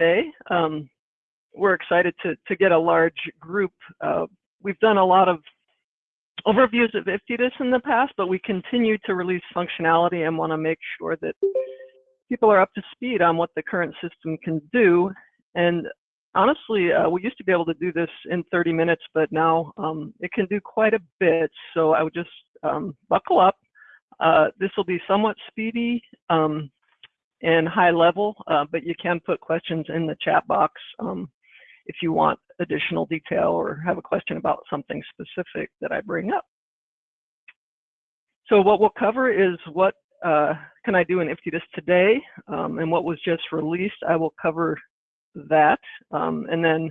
today. Um, we're excited to, to get a large group. Uh, we've done a lot of overviews of IFTDIS in the past, but we continue to release functionality and want to make sure that people are up to speed on what the current system can do. And honestly, uh, we used to be able to do this in 30 minutes, but now um, it can do quite a bit. So I would just um, buckle up. Uh, this will be somewhat speedy um, and high level, uh, but you can put questions in the chat box um, if you want additional detail or have a question about something specific that I bring up. So what we'll cover is what uh, can I do in IFTDIS today um, and what was just released. I will cover that. Um, and then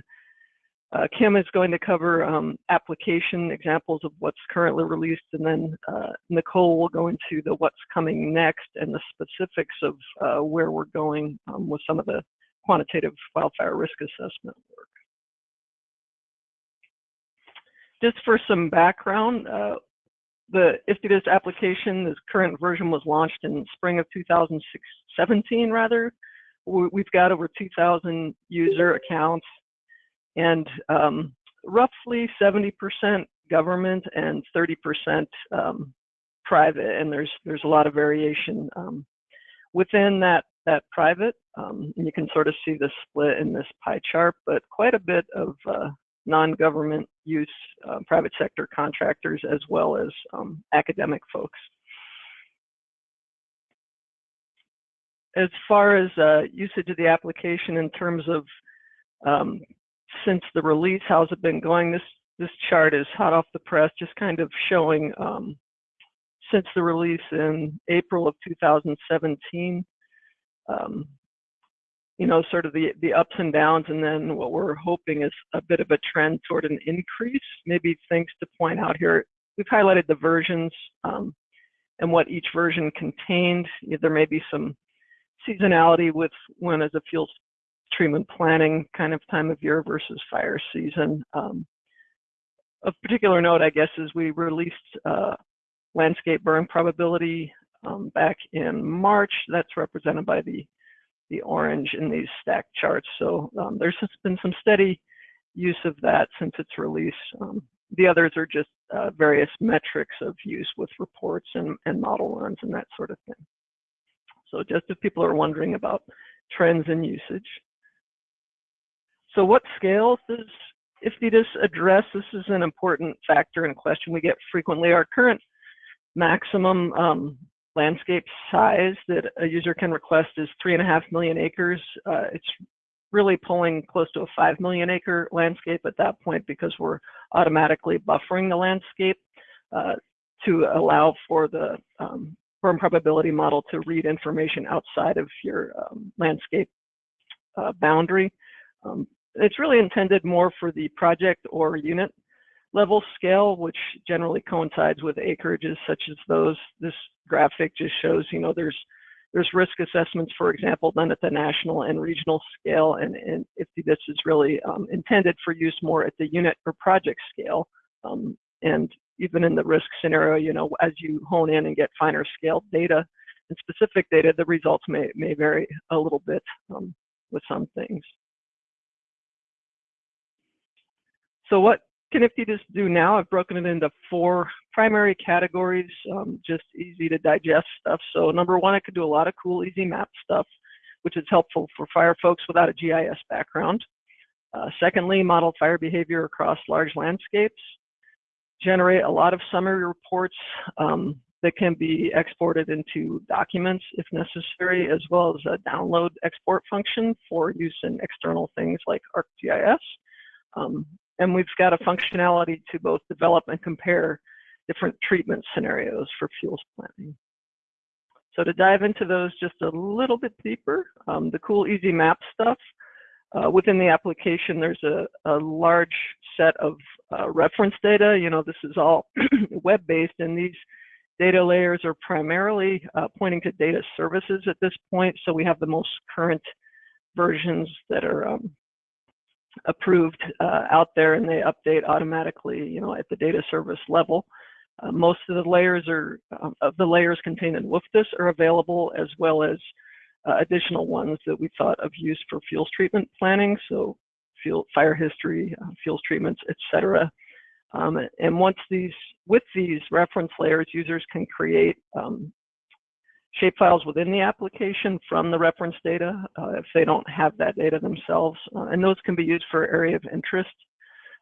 uh, Kim is going to cover um, application examples of what's currently released, and then uh, Nicole will go into the what's coming next and the specifics of uh, where we're going um, with some of the quantitative wildfire risk assessment work. Just for some background, uh, the IFTDIS application, this current version was launched in spring of 2017 rather. We've got over 2,000 user accounts and um, roughly 70% government and 30% um, private, and there's there's a lot of variation um, within that that private. Um, and you can sort of see the split in this pie chart, but quite a bit of uh, non-government use, uh, private sector contractors, as well as um, academic folks. As far as uh, usage of the application in terms of um, since the release, how's it been going? This this chart is hot off the press, just kind of showing um, since the release in April of 2017. Um, you know, sort of the the ups and downs, and then what we're hoping is a bit of a trend toward an increase. Maybe things to point out here. We've highlighted the versions um, and what each version contained. There may be some seasonality with when as a fuel treatment planning kind of time of year versus fire season. Um, of particular note, I guess, is we released uh, landscape burn probability um, back in March. That's represented by the the orange in these stacked charts. So um, there's been some steady use of that since its release. Um, the others are just uh, various metrics of use with reports and, and model runs and that sort of thing. So just if people are wondering about trends in usage. So what scales does IFTDIS address? This is an important factor and question we get frequently. Our current maximum um, landscape size that a user can request is three and a half million acres. Uh, it's really pulling close to a five million acre landscape at that point because we're automatically buffering the landscape uh, to allow for the um, burn probability model to read information outside of your um, landscape uh, boundary. Um, it's really intended more for the project or unit level scale, which generally coincides with acreages such as those. This graphic just shows, you know, there's there's risk assessments, for example, done at the national and regional scale, and, and if this is really um, intended for use more at the unit or project scale. Um, and even in the risk scenario, you know, as you hone in and get finer scale data and specific data, the results may, may vary a little bit um, with some things. So what can IFTDIS do now? I've broken it into four primary categories, um, just easy to digest stuff. So number one, I could do a lot of cool, easy map stuff, which is helpful for fire folks without a GIS background. Uh, secondly, model fire behavior across large landscapes. Generate a lot of summary reports um, that can be exported into documents if necessary, as well as a download export function for use in external things like ArcGIS. Um, and we've got a functionality to both develop and compare different treatment scenarios for fuels planning. So to dive into those just a little bit deeper, um, the cool easy map stuff, uh, within the application, there's a, a large set of uh, reference data. You know, this is all web-based, and these data layers are primarily uh, pointing to data services at this point. So we have the most current versions that are um, approved uh, out there and they update automatically, you know, at the data service level. Uh, most of the layers are, um, of the layers contained in WFDIS are available as well as uh, additional ones that we thought of use for fuels treatment planning. So fuel, fire history, uh, fuels treatments, etc. Um, and once these, with these reference layers, users can create um, shapefiles within the application from the reference data uh, if they don't have that data themselves. Uh, and those can be used for area of interest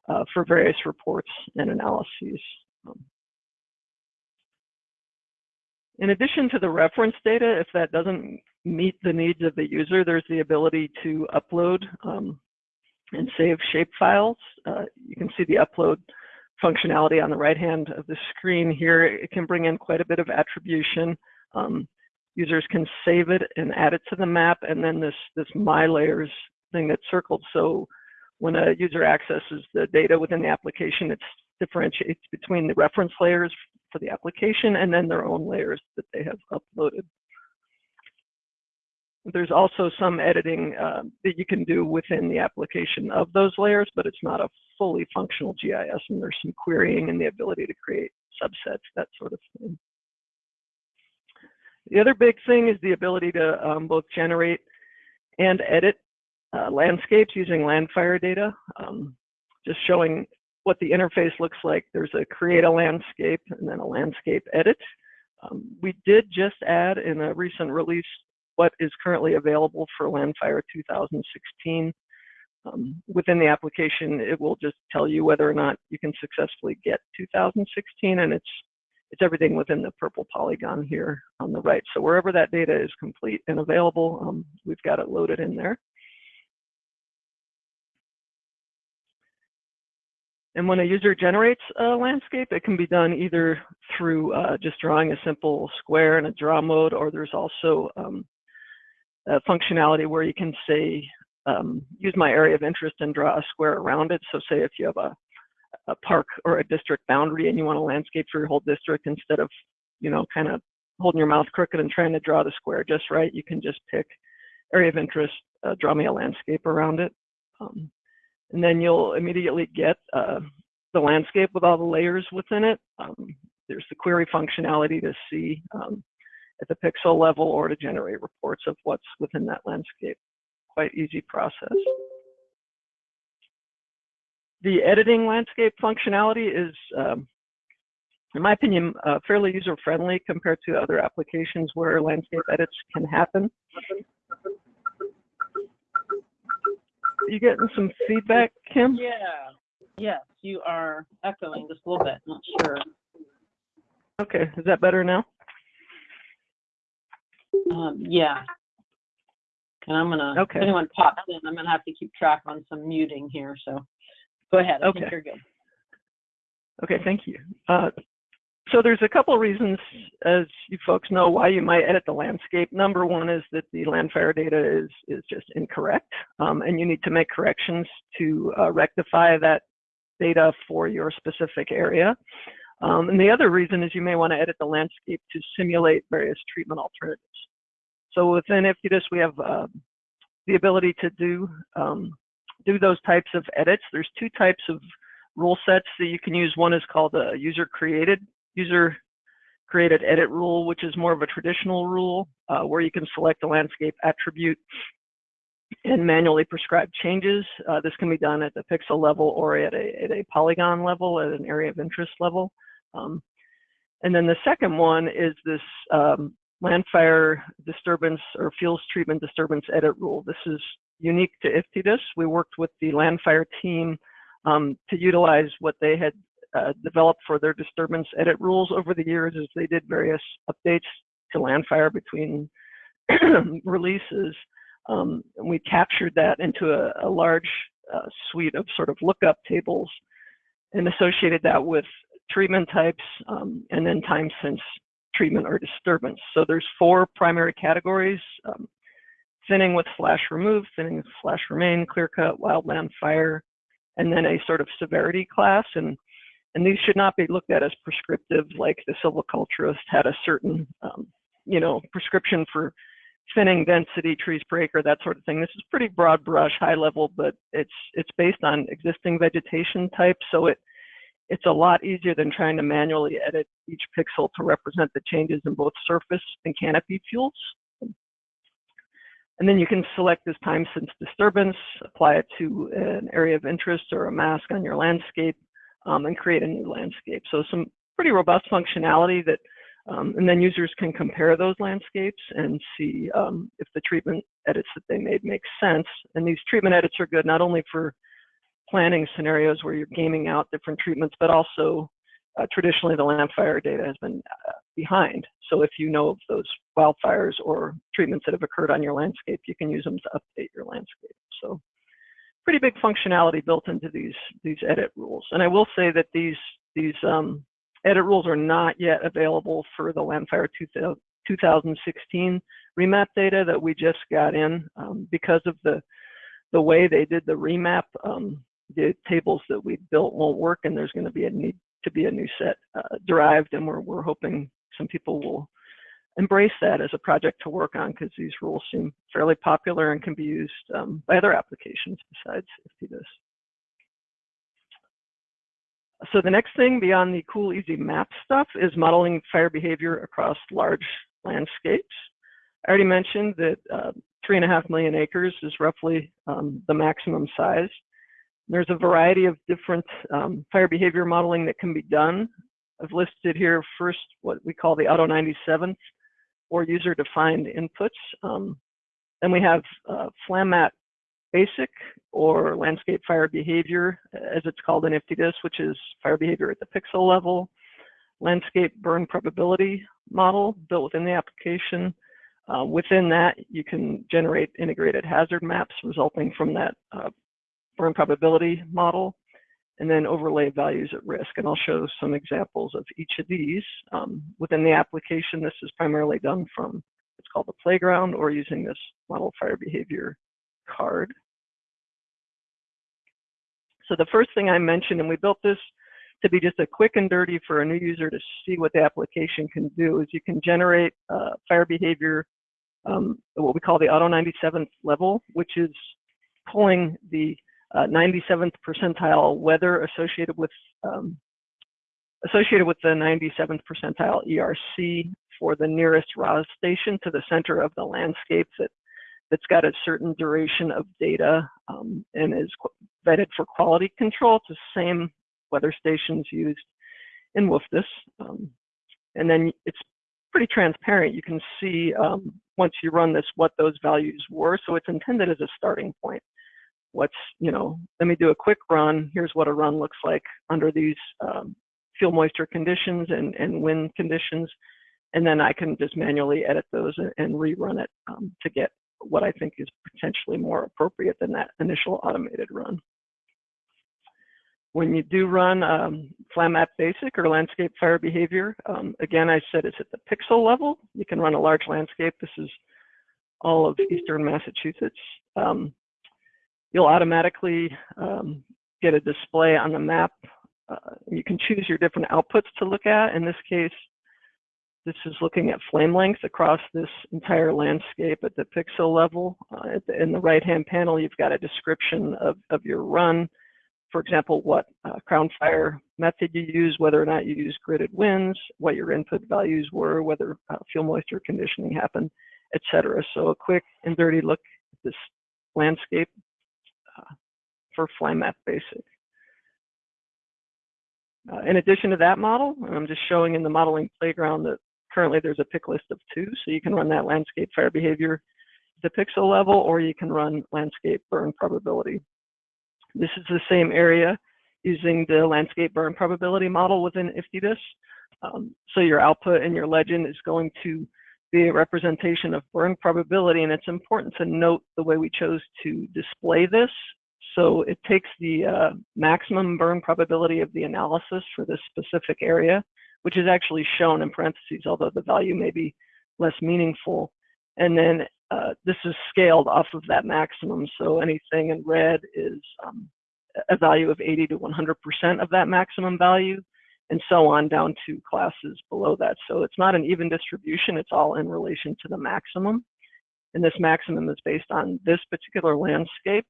uh, for various reports and analyses. Um, in addition to the reference data, if that doesn't meet the needs of the user, there's the ability to upload um, and save shapefiles. Uh, you can see the upload functionality on the right hand of the screen here. It can bring in quite a bit of attribution. Um, users can save it and add it to the map, and then this, this My Layers thing that's circled. So when a user accesses the data within the application, it differentiates between the reference layers for the application and then their own layers that they have uploaded. There's also some editing uh, that you can do within the application of those layers, but it's not a fully functional GIS, and there's some querying and the ability to create subsets, that sort of thing. The other big thing is the ability to um, both generate and edit uh, landscapes using Landfire data, um, just showing what the interface looks like. There's a create a landscape and then a landscape edit. Um, we did just add in a recent release what is currently available for Landfire 2016. Um, within the application, it will just tell you whether or not you can successfully get 2016, and it's it's everything within the purple polygon here on the right. So wherever that data is complete and available, um, we've got it loaded in there. And when a user generates a landscape, it can be done either through uh, just drawing a simple square in a draw mode, or there's also um, a functionality where you can say, um, use my area of interest and draw a square around it. So say if you have a, a park or a district boundary and you want a landscape for your whole district, instead of, you know, kind of holding your mouth crooked and trying to draw the square just right, you can just pick area of interest, uh, draw me a landscape around it. Um, and then you'll immediately get uh, the landscape with all the layers within it. Um, there's the query functionality to see um, at the pixel level or to generate reports of what's within that landscape. Quite easy process. The editing landscape functionality is, um, in my opinion, uh, fairly user-friendly compared to other applications where landscape edits can happen. You getting some feedback, Kim? Yeah. Yes, you are echoing just a little bit. Not sure. Okay, is that better now? Um, yeah. And I'm gonna. Okay. If anyone pops in, I'm gonna have to keep track on some muting here. So, go ahead. I think Okay. you're good. Okay, thank you. Uh, so there's a couple reasons, as you folks know, why you might edit the landscape. Number one is that the Landfire data is, is just incorrect, um, and you need to make corrections to uh, rectify that data for your specific area. Um, and the other reason is you may want to edit the landscape to simulate various treatment alternatives. So within IFTDIS, we have uh, the ability to do, um, do those types of edits. There's two types of rule sets that you can use. One is called a user created user created edit rule, which is more of a traditional rule uh, where you can select a landscape attribute and manually prescribe changes. Uh, this can be done at the pixel level or at a, at a polygon level, at an area of interest level. Um, and then the second one is this um, landfire disturbance or fuels treatment disturbance edit rule. This is unique to IFTDIS. We worked with the landfire team um, to utilize what they had uh, developed for their disturbance edit rules over the years as they did various updates to Landfire between releases. Um, and we captured that into a, a large uh, suite of sort of lookup tables and associated that with treatment types um, and then time since treatment or disturbance. So there's four primary categories, um, thinning with slash remove, thinning with slash remain, clear cut, wildland fire, and then a sort of severity class. And and these should not be looked at as prescriptive, like the silviculturist had a certain, um, you know, prescription for thinning density, trees per acre, that sort of thing. This is pretty broad brush, high level, but it's it's based on existing vegetation type, so it it's a lot easier than trying to manually edit each pixel to represent the changes in both surface and canopy fuels. And then you can select this time since disturbance, apply it to an area of interest or a mask on your landscape, um, and create a new landscape. So some pretty robust functionality that, um, and then users can compare those landscapes and see um, if the treatment edits that they made make sense. And these treatment edits are good not only for planning scenarios where you're gaming out different treatments, but also uh, traditionally the Landfire data has been uh, behind. So if you know of those wildfires or treatments that have occurred on your landscape, you can use them to update your landscape. So pretty big functionality built into these these edit rules. And I will say that these these um, edit rules are not yet available for the Landfire 2016 remap data that we just got in um, because of the the way they did the remap. Um, the tables that we built won't work, and there's going to be a need to be a new set uh, derived, and we're, we're hoping some people will embrace that as a project to work on because these rules seem fairly popular and can be used um, by other applications besides IFTDIS. So the next thing beyond the cool, easy map stuff is modeling fire behavior across large landscapes. I already mentioned that uh, three and a half million acres is roughly um, the maximum size. There's a variety of different um, fire behavior modeling that can be done. I've listed here first what we call the Auto 97th or user-defined inputs. Um, then we have uh, FlamMap Basic or Landscape Fire Behavior, as it's called in IFTDIS, which is fire behavior at the pixel level. Landscape Burn Probability Model built within the application. Uh, within that, you can generate integrated hazard maps resulting from that uh, burn probability model, and then overlay values at risk. And I'll show some examples of each of these. Um, within the application, this is primarily done from it's called the playground or using this model fire behavior card. So the first thing I mentioned, and we built this to be just a quick and dirty for a new user to see what the application can do, is you can generate uh, fire behavior, um, what we call the auto 97th level, which is pulling the uh, 97th percentile weather associated with um, associated with the 97th percentile ERC for the nearest RAWS station to the center of the landscape that that's got a certain duration of data um, and is vetted for quality control. The same weather stations used in WFDIS. Um, and then it's pretty transparent. You can see um, once you run this what those values were. So it's intended as a starting point what's, you know, let me do a quick run. Here's what a run looks like under these um, fuel moisture conditions and, and wind conditions. And then I can just manually edit those and, and rerun it um, to get what I think is potentially more appropriate than that initial automated run. When you do run um, FlamMap Basic or Landscape Fire Behavior, um, again, I said it's at the pixel level. You can run a large landscape. This is all of Eastern Massachusetts. Um, you'll automatically um, get a display on the map. Uh, you can choose your different outputs to look at. In this case, this is looking at flame length across this entire landscape at the pixel level. Uh, the, in the right-hand panel, you've got a description of, of your run. For example, what uh, crown fire method you use, whether or not you use gridded winds, what your input values were, whether uh, fuel moisture conditioning happened, etc. So a quick and dirty look at this landscape for FlamMap Basic. Uh, in addition to that model, I'm just showing in the modeling playground that currently there's a pick list of two, so you can run that landscape fire behavior the pixel level, or you can run landscape burn probability. This is the same area using the landscape burn probability model within IFTDIS. Um, so your output and your legend is going to be a representation of burn probability, and it's important to note the way we chose to display this so it takes the uh, maximum burn probability of the analysis for this specific area, which is actually shown in parentheses, although the value may be less meaningful. And then uh, this is scaled off of that maximum. So anything in red is um, a value of 80 to 100% of that maximum value, and so on down to classes below that. So it's not an even distribution, it's all in relation to the maximum. And this maximum is based on this particular landscape.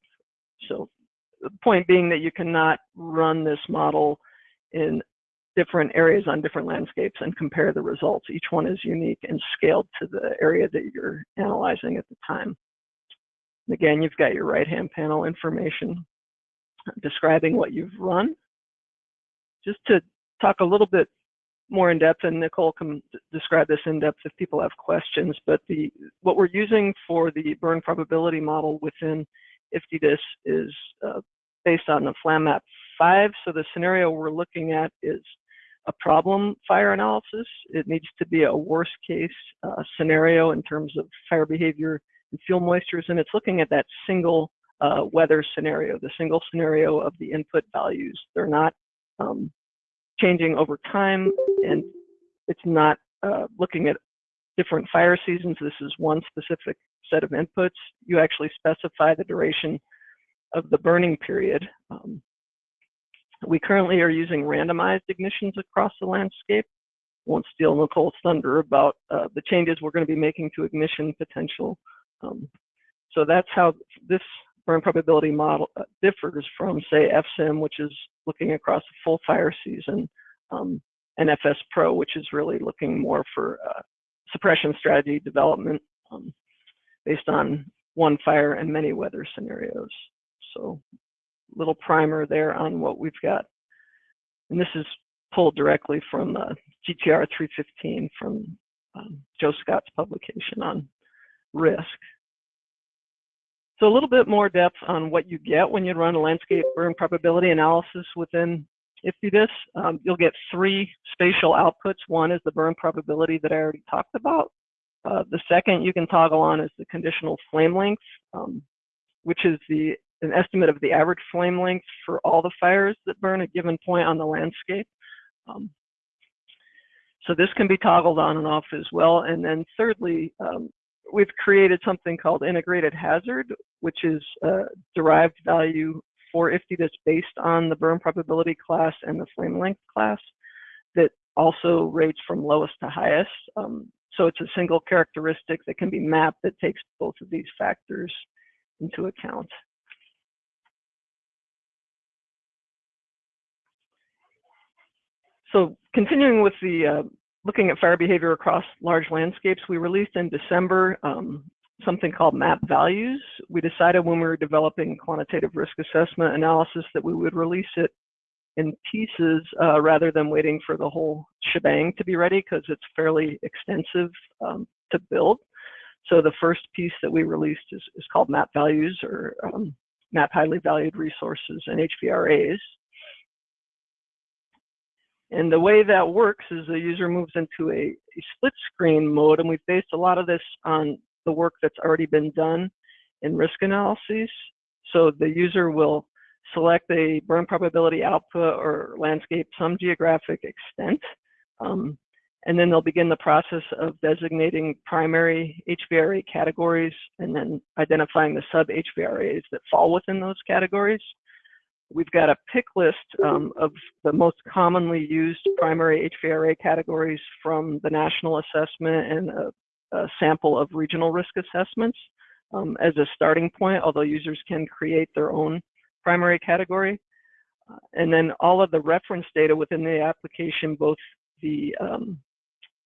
So the point being that you cannot run this model in different areas on different landscapes and compare the results. Each one is unique and scaled to the area that you're analyzing at the time. Again, you've got your right-hand panel information describing what you've run. Just to talk a little bit more in depth, and Nicole can describe this in depth if people have questions, but the what we're using for the burn probability model within IFTDIS is uh, based on the FlamMap 5. So the scenario we're looking at is a problem fire analysis. It needs to be a worst case uh, scenario in terms of fire behavior and fuel moistures, and it's looking at that single uh, weather scenario, the single scenario of the input values. They're not um, changing over time, and it's not uh, looking at different fire seasons. This is one specific set of inputs. You actually specify the duration of the burning period. Um, we currently are using randomized ignitions across the landscape. Won't steal Nicole's thunder about uh, the changes we're going to be making to ignition potential. Um, so that's how this burn probability model uh, differs from, say, FSIM, which is looking across a full fire season, um, and FS Pro, which is really looking more for uh, suppression strategy development um, based on one fire and many weather scenarios. So little primer there on what we've got. And this is pulled directly from uh, GTR 315 from um, Joe Scott's publication on risk. So a little bit more depth on what you get when you run a landscape burn probability analysis within IFTDIS. Um, you'll get three spatial outputs. One is the burn probability that I already talked about. Uh, the second you can toggle on is the conditional flame length, um, which is the an estimate of the average flame length for all the fires that burn at a given point on the landscape. Um, so this can be toggled on and off as well. And then thirdly, um, we've created something called integrated hazard, which is a derived value for that's based on the burn probability class and the flame length class that also rates from lowest to highest. Um, so it's a single characteristic that can be mapped that takes both of these factors into account. So continuing with the uh, looking at fire behavior across large landscapes, we released in December um, something called map values. We decided when we were developing quantitative risk assessment analysis that we would release it in pieces uh, rather than waiting for the whole shebang to be ready because it's fairly extensive um, to build. So the first piece that we released is, is called map values or um, map highly valued resources and HVRAs. And the way that works is the user moves into a, a, split screen mode, and we've based a lot of this on the work that's already been done in risk analyses. So the user will select a burn probability output or landscape some geographic extent, um, and then they'll begin the process of designating primary HVRA categories and then identifying the sub HVRAs that fall within those categories. We've got a pick list um, of the most commonly used primary HVRA categories from the national assessment and a, a sample of regional risk assessments um, as a starting point, although users can create their own primary category. Uh, and then all of the reference data within the application, both the um,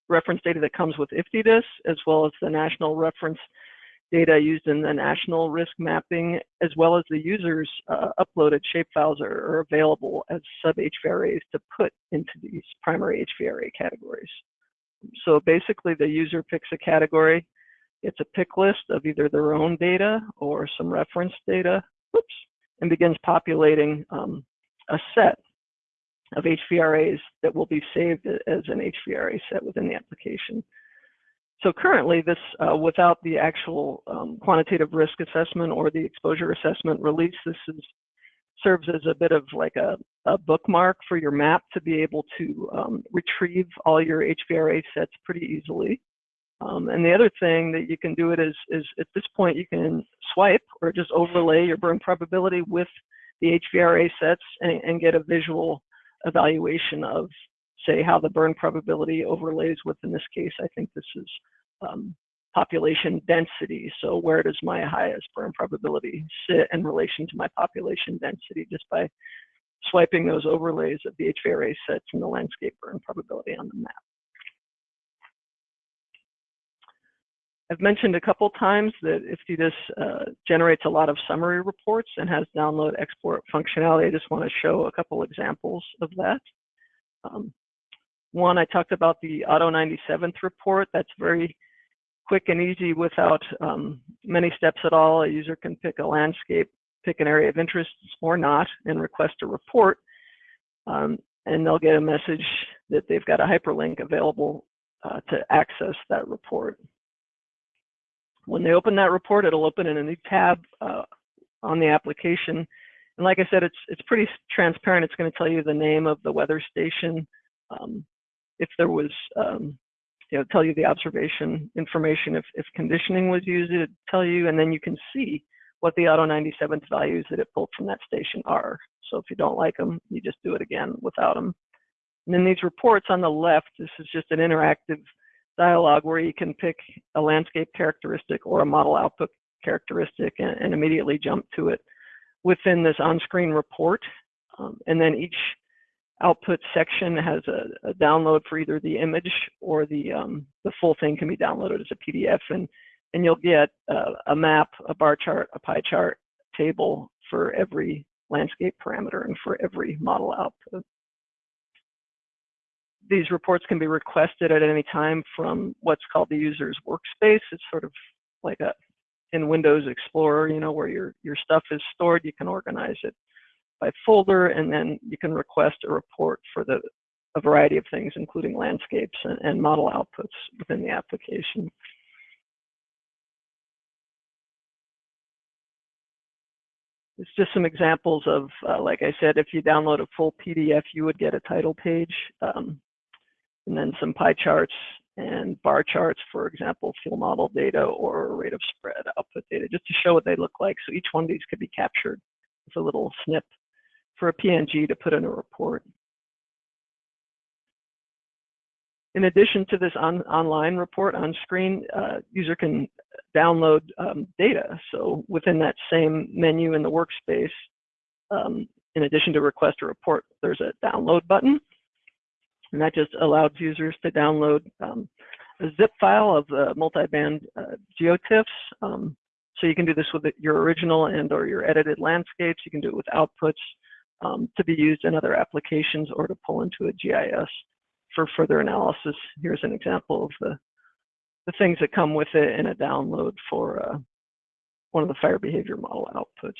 reference data that comes with IFTDIS, as well as the national reference data used in the national risk mapping, as well as the user's uh, uploaded shapefiles are, are available as sub-HVRAs to put into these primary HVRA categories. So basically the user picks a category, it's a pick list of either their own data or some reference data, oops, and begins populating um, a set of HVRAs that will be saved as an HVRA set within the application. So currently this, uh, without the actual um, quantitative risk assessment or the exposure assessment release, this is, serves as a bit of like a, a bookmark for your map to be able to um, retrieve all your HVRA sets pretty easily. Um, and the other thing that you can do it is, is at this point you can swipe or just overlay your burn probability with the HVRA sets and, and get a visual evaluation of say how the burn probability overlays with, in this case, I think this is um, population density. So where does my highest burn probability sit in relation to my population density just by swiping those overlays of the HVRA sets and the landscape burn probability on the map. I've mentioned a couple times that IFTDIS uh, generates a lot of summary reports and has download export functionality. I just want to show a couple examples of that. Um, one, I talked about the Auto 97th report. That's very quick and easy without um, many steps at all. A user can pick a landscape, pick an area of interest or not, and request a report. Um, and they'll get a message that they've got a hyperlink available uh, to access that report. When they open that report, it'll open in a new tab uh, on the application. And like I said, it's it's pretty transparent. It's going to tell you the name of the weather station. Um, if there was, um, you know, tell you the observation information. If, if conditioning was used, it'd tell you, and then you can see what the auto 97th values that it pulled from that station are. So if you don't like them, you just do it again without them. And then these reports on the left, this is just an interactive dialog where you can pick a landscape characteristic or a model output characteristic and, and immediately jump to it within this on-screen report. Um, and then each output section has a, a, download for either the image or the um, the full thing can be downloaded as a PDF, and and you'll get a map, a bar chart, a pie chart table for every landscape parameter and for every model output these reports can be requested at any time from what's called the user's workspace. It's sort of like a in Windows Explorer, you know, where your your stuff is stored. You can organize it by folder, and then you can request a report for the a variety of things, including landscapes and, and model outputs within the application. It's just some examples of, uh, like I said, if you download a full PDF, you would get a title page. Um, and then some pie charts and bar charts, for example, fuel model data or rate of spread output data, just to show what they look like. So each one of these could be captured with a little snip for a PNG to put in a report. In addition to this on, online report on screen, uh, user can download um, data. So within that same menu in the workspace, um, in addition to request a report, there's a download button and that just allows users to download um, a zip file of the multi-band uh, geotiffs. Um, so you can do this with your original and or your edited landscapes. You can do it with outputs um, to be used in other applications or to pull into a GIS for further analysis. Here's an example of the, the things that come with it in a download for uh, one of the fire behavior model outputs.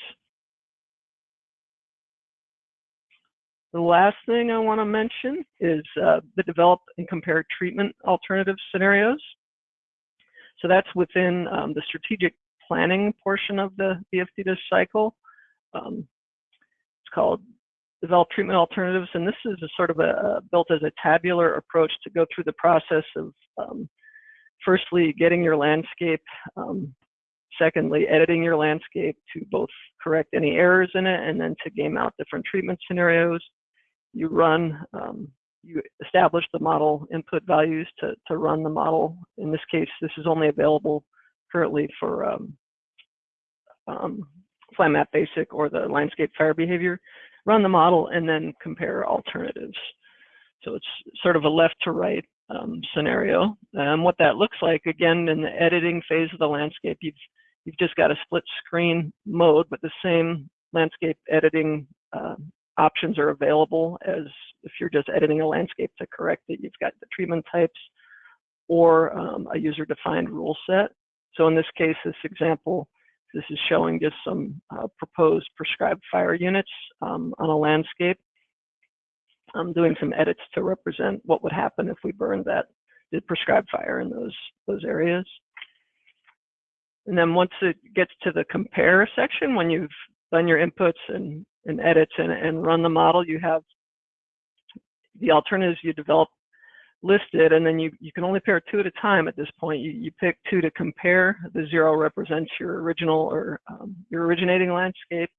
The last thing I want to mention is uh, the develop and compare treatment alternative scenarios. So that's within um, the strategic planning portion of the BFDDIS cycle. Um, it's called develop treatment alternatives, and this is a sort of a, built as a tabular approach to go through the process of um, firstly getting your landscape, um, secondly editing your landscape to both correct any errors in it and then to game out different treatment scenarios, you run, um, you establish the model input values to, to run the model. In this case, this is only available currently for um, um, FlamMap Basic or the landscape fire behavior. Run the model and then compare alternatives. So it's sort of a left to right um, scenario. And what that looks like, again, in the editing phase of the landscape, you've, you've just got a split screen mode, but the same landscape editing uh, options are available as if you're just editing a landscape to correct it, you've got the treatment types or um, a user-defined rule set. So in this case, this example, this is showing just some uh, proposed prescribed fire units um, on a landscape. I'm doing some edits to represent what would happen if we burned that did prescribed fire in those those areas. And then once it gets to the compare section, when you've done your inputs and and edits and, and run the model, you have the alternatives you develop listed, and then you, you can only pair two at a time at this point. You, you pick two to compare. The zero represents your original or um, your originating landscape,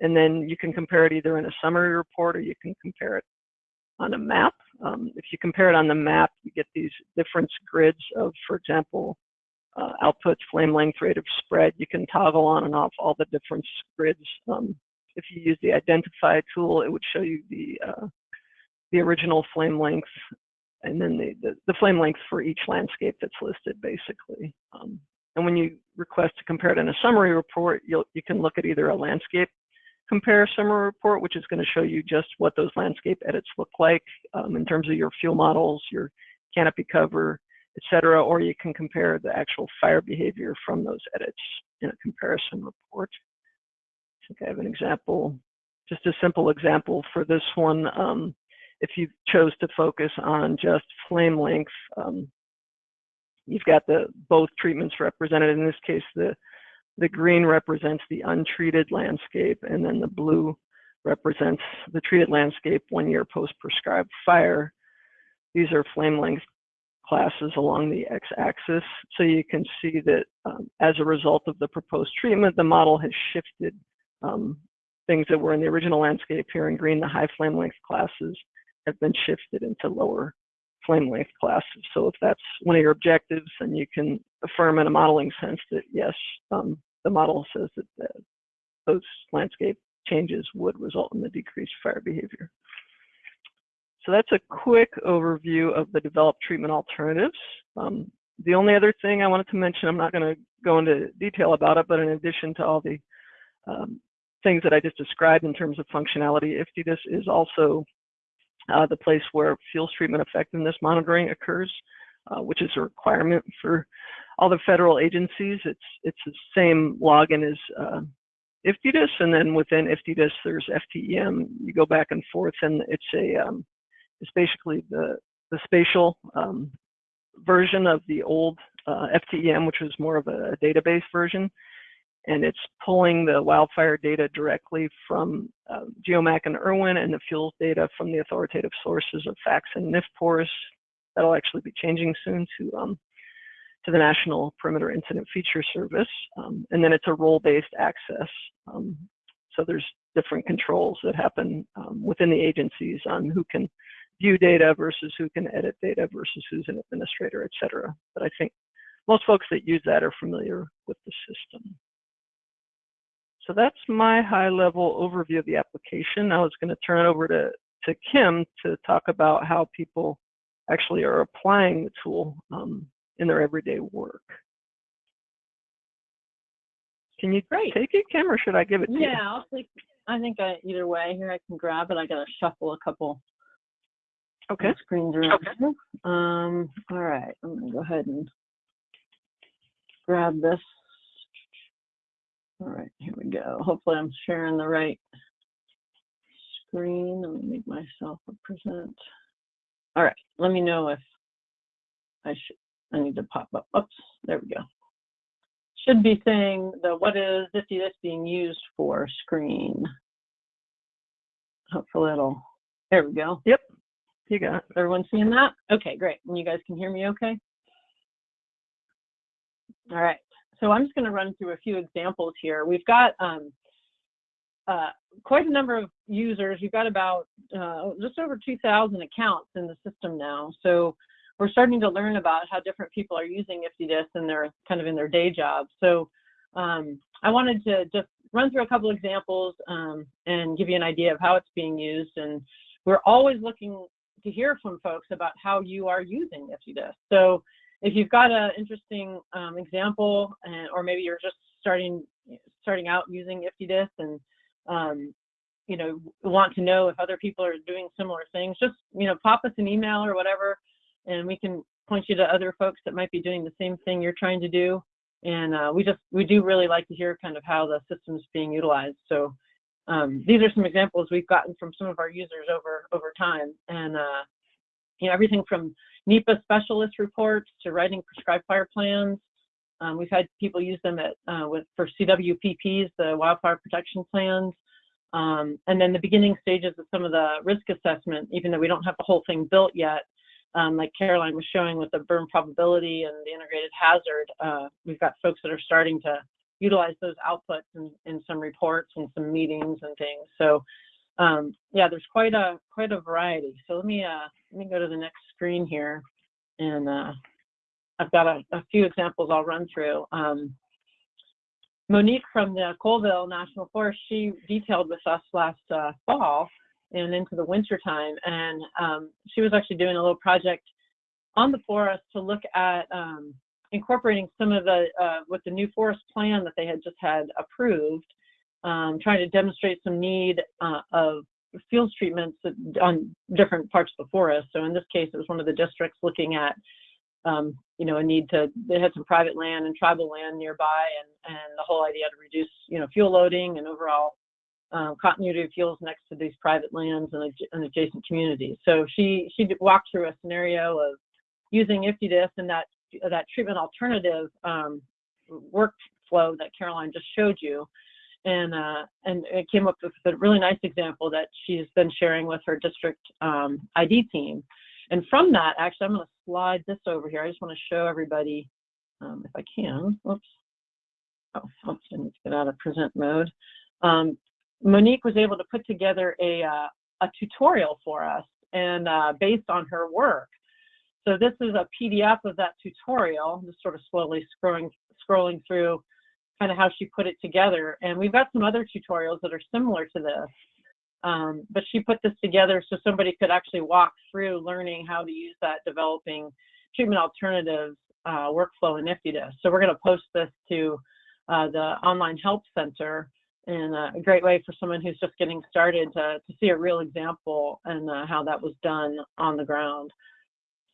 and then you can compare it either in a summary report or you can compare it on a map. Um, if you compare it on the map, you get these difference grids of, for example, uh, outputs, flame length, rate of spread. You can toggle on and off all the different grids um, if you use the identify tool, it would show you the, uh, the original flame length and then the, the, the, flame length for each landscape that's listed, basically. Um, and when you request to compare it in a summary report, you'll, you can look at either a landscape compare summary report, which is going to show you just what those landscape edits look like um, in terms of your fuel models, your canopy cover, etc., or you can compare the actual fire behavior from those edits in a comparison report. I think I have an example, just a simple example for this one. Um, if you chose to focus on just flame length, um, you've got the both treatments represented. In this case, the the green represents the untreated landscape, and then the blue represents the treated landscape one year post prescribed fire. These are flame length classes along the x-axis. So you can see that um, as a result of the proposed treatment, the model has shifted um, things that were in the original landscape here in green, the high flame length classes have been shifted into lower flame length classes. So if that's one of your objectives, then you can affirm in a modeling sense that yes, um, the model says that the, those landscape changes would result in the decreased fire behavior. So that's a quick overview of the developed treatment alternatives. Um, the only other thing I wanted to mention, I'm not going to go into detail about it, but in addition to all the um, things that I just described in terms of functionality, IFTDIS is also uh, the place where fuels treatment effectiveness monitoring occurs, uh, which is a requirement for all the federal agencies. It's it's the same login as uh, IFTDIS, and then within IFTDIS there's FTEM. You go back and forth, and it's a um, it's basically the the spatial um, version of the old uh, FTEM, which was more of a database version and it's pulling the wildfire data directly from uh, GeoMac and IRWIN and the fuels data from the authoritative sources of FACTS and NFPORS. That'll actually be changing soon to um, to the National Perimeter Incident Feature Service. Um, and then it's a role-based access. Um, so there's different controls that happen um, within the agencies on who can view data versus who can edit data versus who's an administrator, et cetera. But I think most folks that use that are familiar with the system. So that's my high level overview of the application. I was going to turn it over to, to Kim to talk about how people actually are applying the tool um, in their everyday work. Can you Great. take it, Kim, or should I give it to yeah, you? Yeah, I'll take. I think I, either way here I can grab it. I got to shuffle a couple. Okay. Screens around. Okay. Um. All right. I'm gonna go ahead and grab this all right, here we go. Hopefully I'm sharing the right screen. Let me make myself a present. All right, let me know if I should, I need to pop up. Oops, there we go. Should be saying the what is this being used for screen. Hopefully it'll, there we go. Yep, you got. Everyone seeing that? Okay, great. And you guys can hear me okay? All right so I'm just going to run through a few examples here. We've got um, uh, quite a number of users. We've got about uh, just over 2,000 accounts in the system now. So we're starting to learn about how different people are using IFTDIS in their kind of in their day jobs. So um, I wanted to just run through a couple examples um, and give you an idea of how it's being used. And we're always looking to hear from folks about how you are using IFTDIS. So if you've got an interesting um, example, and, or maybe you're just starting starting out using IFTDIS and um, you know want to know if other people are doing similar things, just you know pop us an email or whatever, and we can point you to other folks that might be doing the same thing you're trying to do. And uh, we just we do really like to hear kind of how the system's being utilized. So um, these are some examples we've gotten from some of our users over over time, and uh, you know everything from NEPA specialist reports to writing prescribed fire plans. Um, we've had people use them at, uh, with, for CWPPs, the wildfire protection plans, um, and then the beginning stages of some of the risk assessment, even though we don't have the whole thing built yet, um, like Caroline was showing with the burn probability and the integrated hazard, uh, we've got folks that are starting to utilize those outputs in, in some reports and some meetings and things. So um, yeah, there's quite a quite a variety. So let me uh, let me go to the next screen here, and uh, I've got a, a, few examples I'll run through. Um, Monique from the Colville National Forest, she detailed with us last uh, fall and into the winter time. And um, she was actually doing a little project on the forest to look at um, incorporating some of the uh, with the new forest plan that they had just had approved, um, trying to demonstrate some need uh, of fuels treatments on different parts of the forest. So in this case, it was one of the districts looking at, um, you know, a need to, they had some private land and tribal land nearby and, and the whole idea to reduce, you know, fuel loading and overall um, continuity of fuels next to these private lands and, and adjacent communities. So she, she walked through a scenario of using IFTDIS and that, that treatment alternative um, workflow that Caroline just showed you and uh, and it came up with a really nice example that she's been sharing with her district um, ID team. And from that, actually, I'm going to slide this over here. I just want to show everybody, um, if I can. Whoops. Oh, oops, I need to get out of present mode. Um, Monique was able to put together a uh, a tutorial for us, and uh, based on her work. So this is a PDF of that tutorial. Just sort of slowly scrolling scrolling through kind of how she put it together. And we've got some other tutorials that are similar to this. Um, but she put this together so somebody could actually walk through learning how to use that developing treatment alternatives uh, workflow in IFTDIS. So we're going to post this to uh, the online help center and a great way for someone who's just getting started to, to see a real example and uh, how that was done on the ground.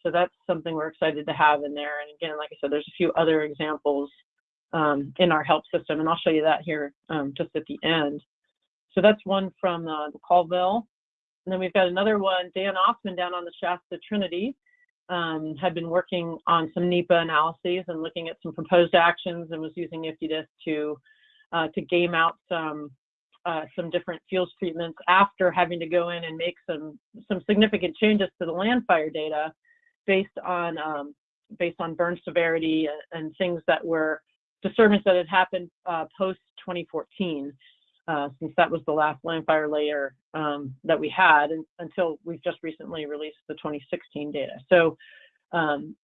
So that's something we're excited to have in there. And again, like I said, there's a few other examples um, in our help system, and I'll show you that here um, just at the end. So that's one from uh, the Colville. And then we've got another one, Dan Osman down on the Shasta Trinity, um, had been working on some NEPA analyses and looking at some proposed actions and was using IFTDIS to, uh, to game out some, uh, some different fuels treatments after having to go in and make some, some significant changes to the Landfire data based on, um, based on burn severity and, and things that were disturbance that had happened uh, post 2014, uh, since that was the last Landfire layer um, that we had and, until we've just recently released the 2016 data. So um,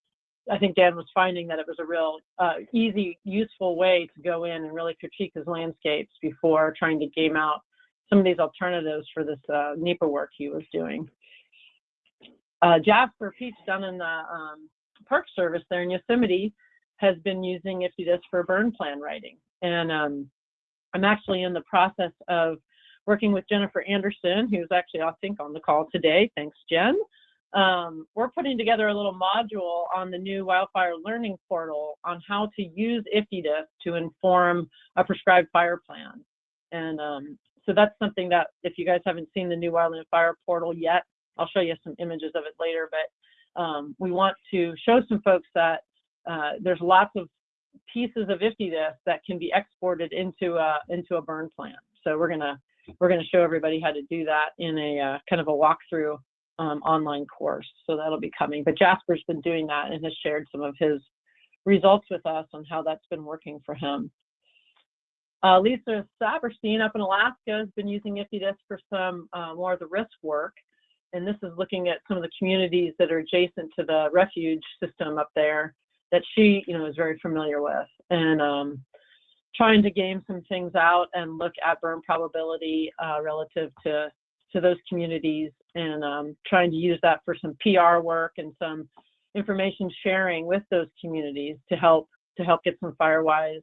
I think Dan was finding that it was a real uh, easy, useful way to go in and really critique his landscapes before trying to game out some of these alternatives for this uh, NEPA work he was doing. Uh, Jasper Peach down in the um, Park Service there in Yosemite has been using IFTDIS for burn plan writing. And um, I'm actually in the process of working with Jennifer Anderson, who's actually, I think, on the call today. Thanks, Jen. Um, we're putting together a little module on the new wildfire learning portal on how to use IFTDIS to inform a prescribed fire plan. And um, so that's something that if you guys haven't seen the new wildfire portal yet, I'll show you some images of it later, but um, we want to show some folks that uh, there's lots of pieces of IFTDIS that can be exported into a, into a burn plan. So we're gonna we're gonna show everybody how to do that in a uh, kind of a walkthrough um, online course. So that'll be coming. But Jasper's been doing that and has shared some of his results with us on how that's been working for him. Uh, Lisa Saperstein up in Alaska has been using IFTDIS for some uh, more of the risk work. And this is looking at some of the communities that are adjacent to the refuge system up there that she, you know, is very familiar with, and um, trying to game some things out and look at burn probability uh, relative to to those communities, and um, trying to use that for some PR work and some information sharing with those communities to help to help get some firewise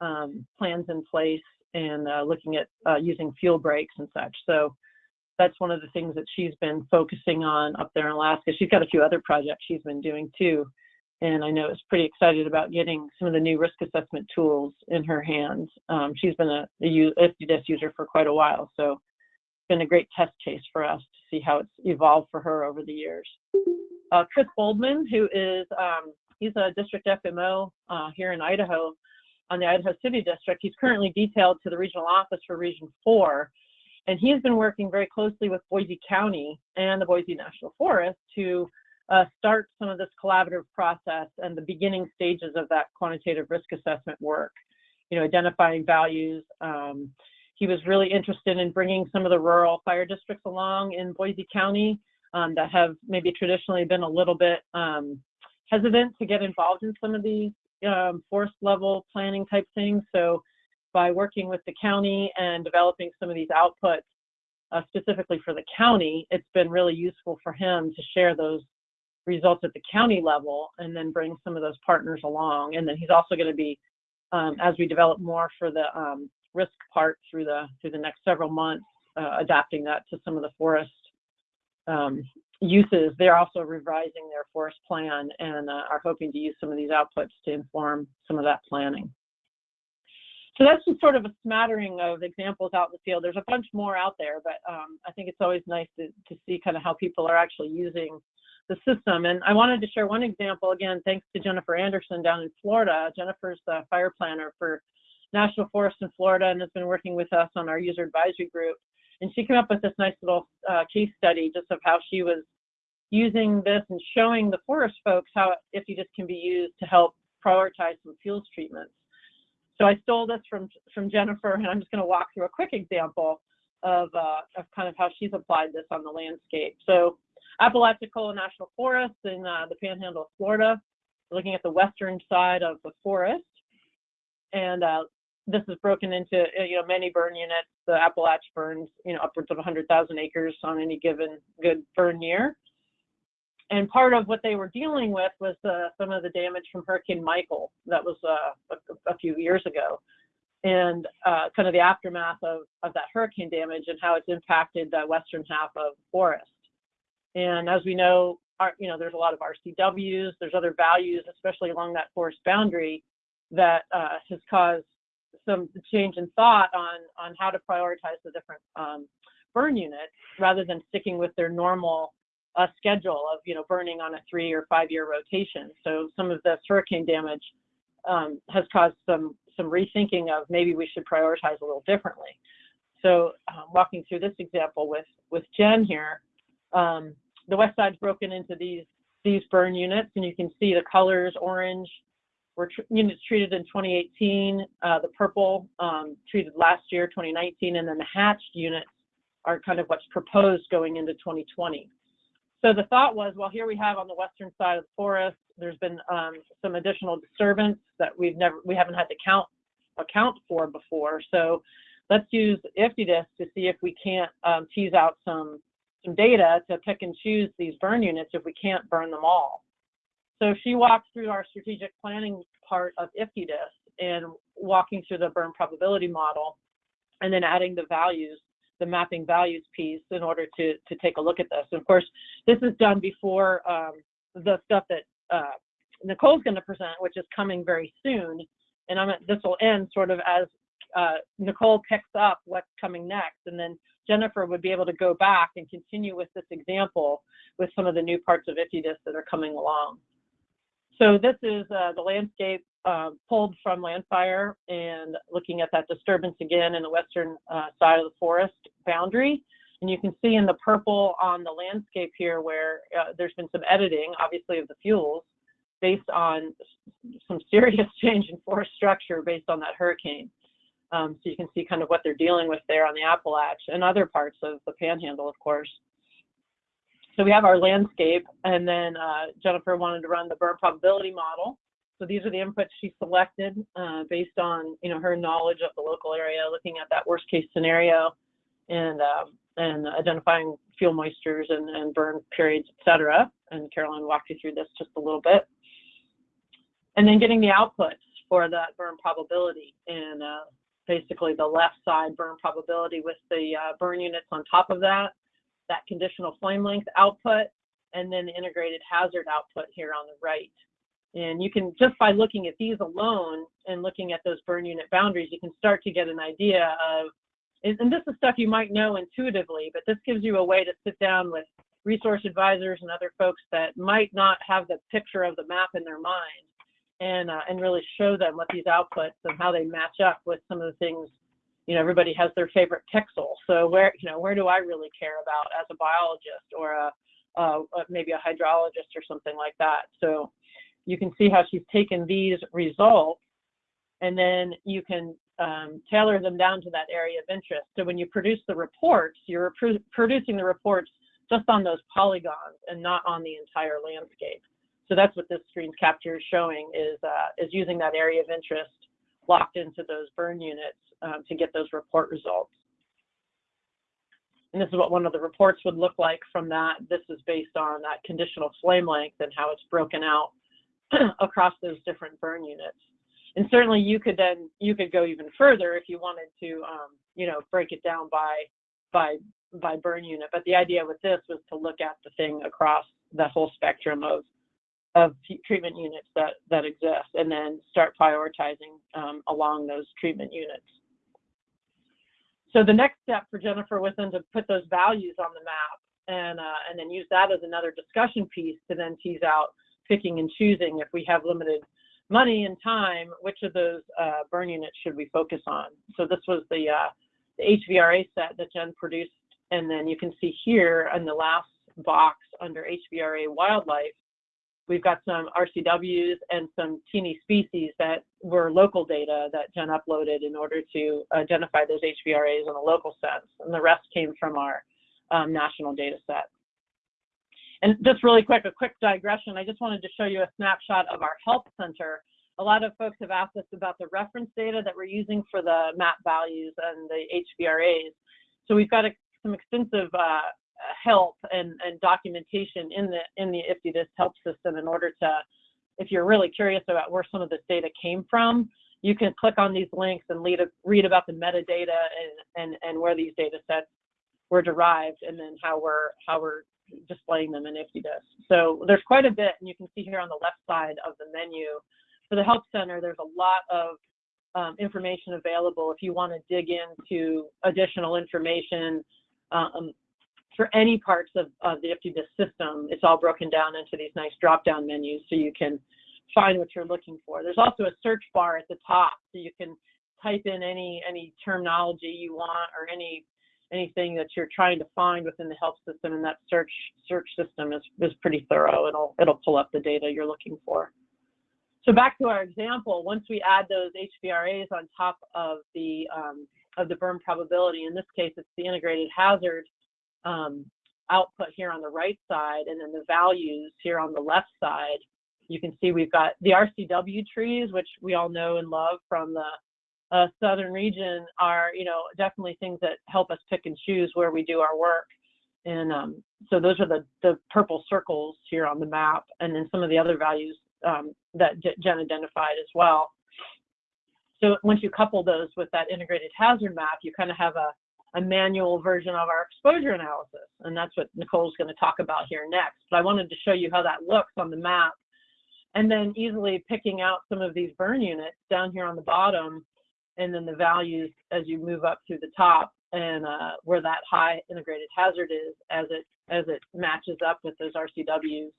um, plans in place and uh, looking at uh, using fuel breaks and such. So that's one of the things that she's been focusing on up there in Alaska. She's got a few other projects she's been doing too and I know is pretty excited about getting some of the new risk assessment tools in her hands. Um, she's been a, a IFTDIS user for quite a while, so it's been a great test case for us to see how it's evolved for her over the years. Uh, Chris Boldman, who is, um, he's a district FMO uh, here in Idaho on the Idaho City District. He's currently detailed to the regional office for Region 4, and he has been working very closely with Boise County and the Boise National Forest to uh, start some of this collaborative process and the beginning stages of that quantitative risk assessment work, you know, identifying values. Um, he was really interested in bringing some of the rural fire districts along in Boise County um, that have maybe traditionally been a little bit um, hesitant to get involved in some of these um, forest level planning type things. So by working with the county and developing some of these outputs, uh, specifically for the county, it's been really useful for him to share those results at the county level and then bring some of those partners along. And then he's also going to be, um, as we develop more for the um, risk part through the through the next several months, uh, adapting that to some of the forest um, uses. They're also revising their forest plan and uh, are hoping to use some of these outputs to inform some of that planning. So that's just sort of a smattering of examples out in the field. There's a bunch more out there, but um, I think it's always nice to, to see kind of how people are actually using the system. And I wanted to share one example, again, thanks to Jennifer Anderson down in Florida. Jennifer's the fire planner for National Forest in Florida and has been working with us on our user advisory group. And she came up with this nice little uh, case study just of how she was using this and showing the forest folks how IFTDIS can be used to help prioritize some fuels treatments. So I stole this from, from Jennifer, and I'm just going to walk through a quick example of, uh, of kind of how she's applied this on the landscape. So Apalachicola National Forest in uh, the Panhandle of Florida, looking at the western side of the forest, and uh, this is broken into uh, you know many burn units. The Appalach burns you know upwards of 100,000 acres on any given good burn year. And part of what they were dealing with was uh, some of the damage from Hurricane Michael that was uh, a, a, few years ago, and uh, kind of the aftermath of, of that hurricane damage and how it's impacted the western half of forest. And as we know, our, you know, there's a lot of RCWs, there's other values, especially along that forest boundary, that uh, has caused some change in thought on on how to prioritize the different um, burn units rather than sticking with their normal uh, schedule of you know burning on a three or five year rotation. So some of this hurricane damage um, has caused some some rethinking of maybe we should prioritize a little differently. So um, walking through this example with with Jen here, um, the west side's broken into these these burn units, and you can see the colors orange were units treated in 2018, uh, the purple um, treated last year, 2019, and then the hatched units are kind of what's proposed going into 2020. So the thought was, well, here we have on the western side of the forest, there's been um, some additional disturbance that we've never, we haven't had to count account for before. So let's use IFTDIS to see if we can't um, tease out some some data to pick and choose these burn units if we can't burn them all. So she walked through our strategic planning part of IFTDIS and walking through the burn probability model and then adding the values, the mapping values piece in order to, to take a look at this. And of course, this is done before um, the stuff that uh, Nicole's going to present, which is coming very soon. And I'm, this will end sort of as uh, Nicole picks up what's coming next. And then Jennifer would be able to go back and continue with this example with some of the new parts of IFTDIS that are coming along. So this is uh, the landscape uh, pulled from Landfire and looking at that disturbance again in the western uh, side of the forest boundary. And you can see in the purple on the landscape here where uh, there's been some editing, obviously, of the fuels based on some serious change in forest structure based on that hurricane. Um, so you can see kind of what they're dealing with there on the Appalach and other parts of the Panhandle, of course. So we have our landscape, and then uh, Jennifer wanted to run the burn probability model. So these are the inputs she selected uh, based on you know her knowledge of the local area, looking at that worst case scenario, and um, and identifying fuel moistures and, and burn periods, et cetera. And Caroline walked you through this just a little bit. And then getting the outputs for that burn probability and uh, basically the left side burn probability with the uh, burn units on top of that that conditional flame length output, and then the integrated hazard output here on the right. And you can, just by looking at these alone and looking at those burn unit boundaries, you can start to get an idea of, and this is stuff you might know intuitively, but this gives you a way to sit down with resource advisors and other folks that might not have the picture of the map in their mind and, uh, and really show them what these outputs and how they match up with some of the things you know, everybody has their favorite pixel. So where, you know, where do I really care about as a biologist or a, uh, maybe a hydrologist or something like that. So you can see how she's taken these results and then you can um, tailor them down to that area of interest. So when you produce the reports, you're pr producing the reports just on those polygons and not on the entire landscape. So that's what this screen capture is showing is, uh, is using that area of interest locked into those burn units um, to get those report results. and this is what one of the reports would look like from that. This is based on that conditional flame length and how it's broken out across those different burn units. And certainly you could then, you could go even further if you wanted to, um, you know, break it down by, by, by burn unit. But the idea with this was to look at the thing across the whole spectrum of, of treatment units that, that exist and then start prioritizing um, along those treatment units. So the next step for Jennifer was then to put those values on the map and, uh, and then use that as another discussion piece to then tease out picking and choosing if we have limited money and time, which of those uh, burn units should we focus on? So this was the, uh, the HVRA set that Jen produced. And then you can see here in the last box under HVRA wildlife, we've got some RCWs and some teeny species that were local data that Jen uploaded in order to identify those HVRAs in a local sense. And the rest came from our um, national data set. And just really quick, a quick digression. I just wanted to show you a snapshot of our help center. A lot of folks have asked us about the reference data that we're using for the map values and the HVRAs. So we've got a, some extensive uh, help and, and documentation in the in the IFTDIS help system in order to, if you're really curious about where some of this data came from, you can click on these links and lead a, read about the metadata and, and, and where these data sets were derived and then how we're how we're displaying them in IFTDIS. So there's quite a bit, and you can see here on the left side of the menu. For the Help Center, there's a lot of um, information available if you want to dig into additional information um, for any parts of, of the IFTDIS system. It's all broken down into these nice drop-down menus so you can find what you're looking for. There's also a search bar at the top so you can type in any any terminology you want or any anything that you're trying to find within the help system and that search search system is, is pretty thorough. It'll, it'll pull up the data you're looking for. So back to our example, once we add those HVRAs on top of the, um, of the burn probability, in this case, it's the integrated hazard um, output here on the right side, and then the values here on the left side, you can see we've got the RCW trees, which we all know and love from the uh, southern region are, you know, definitely things that help us pick and choose where we do our work. And um, so those are the, the purple circles here on the map, and then some of the other values um, that Jen identified as well. So once you couple those with that integrated hazard map, you kind of have a, a manual version of our exposure analysis. And that's what Nicole's going to talk about here next. But I wanted to show you how that looks on the map. And then easily picking out some of these burn units down here on the bottom and then the values as you move up to the top and uh, where that high integrated hazard is as it as it matches up with those RCWs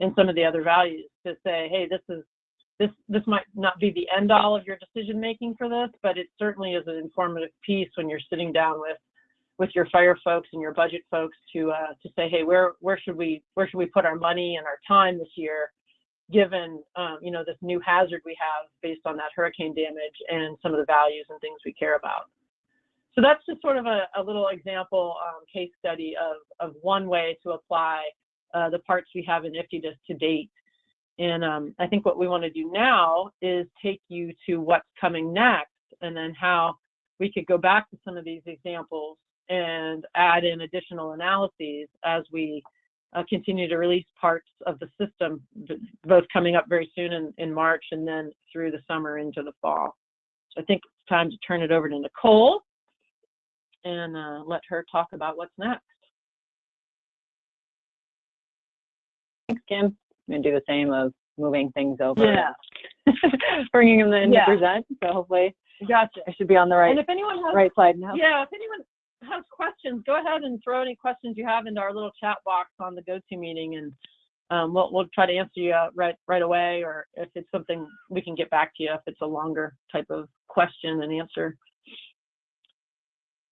and some of the other values to say, hey, this is this this might not be the end all of your decision making for this, but it certainly is an informative piece when you're sitting down with with your fire folks and your budget folks to uh, to say, hey, where where should we where should we put our money and our time this year given um, you know this new hazard we have based on that hurricane damage and some of the values and things we care about. So that's just sort of a, a little example um, case study of, of one way to apply uh, the parts we have in IFTDIS to date. And um, I think what we want to do now is take you to what's coming next and then how we could go back to some of these examples and add in additional analyses as we uh, continue to release parts of the system, both coming up very soon in, in March and then through the summer into the fall. So I think it's time to turn it over to Nicole and uh, let her talk about what's next. Thanks, Kim. I'm going to do the same of moving things over. Yeah. bringing them in yeah. to present. So hopefully gotcha. I should be on the right, and if anyone has, right side now. Yeah, if anyone has questions, go ahead and throw any questions you have into our little chat box on the GoToMeeting, and um, we'll we'll try to answer you uh, right right away. Or if it's something we can get back to you if it's a longer type of question and answer.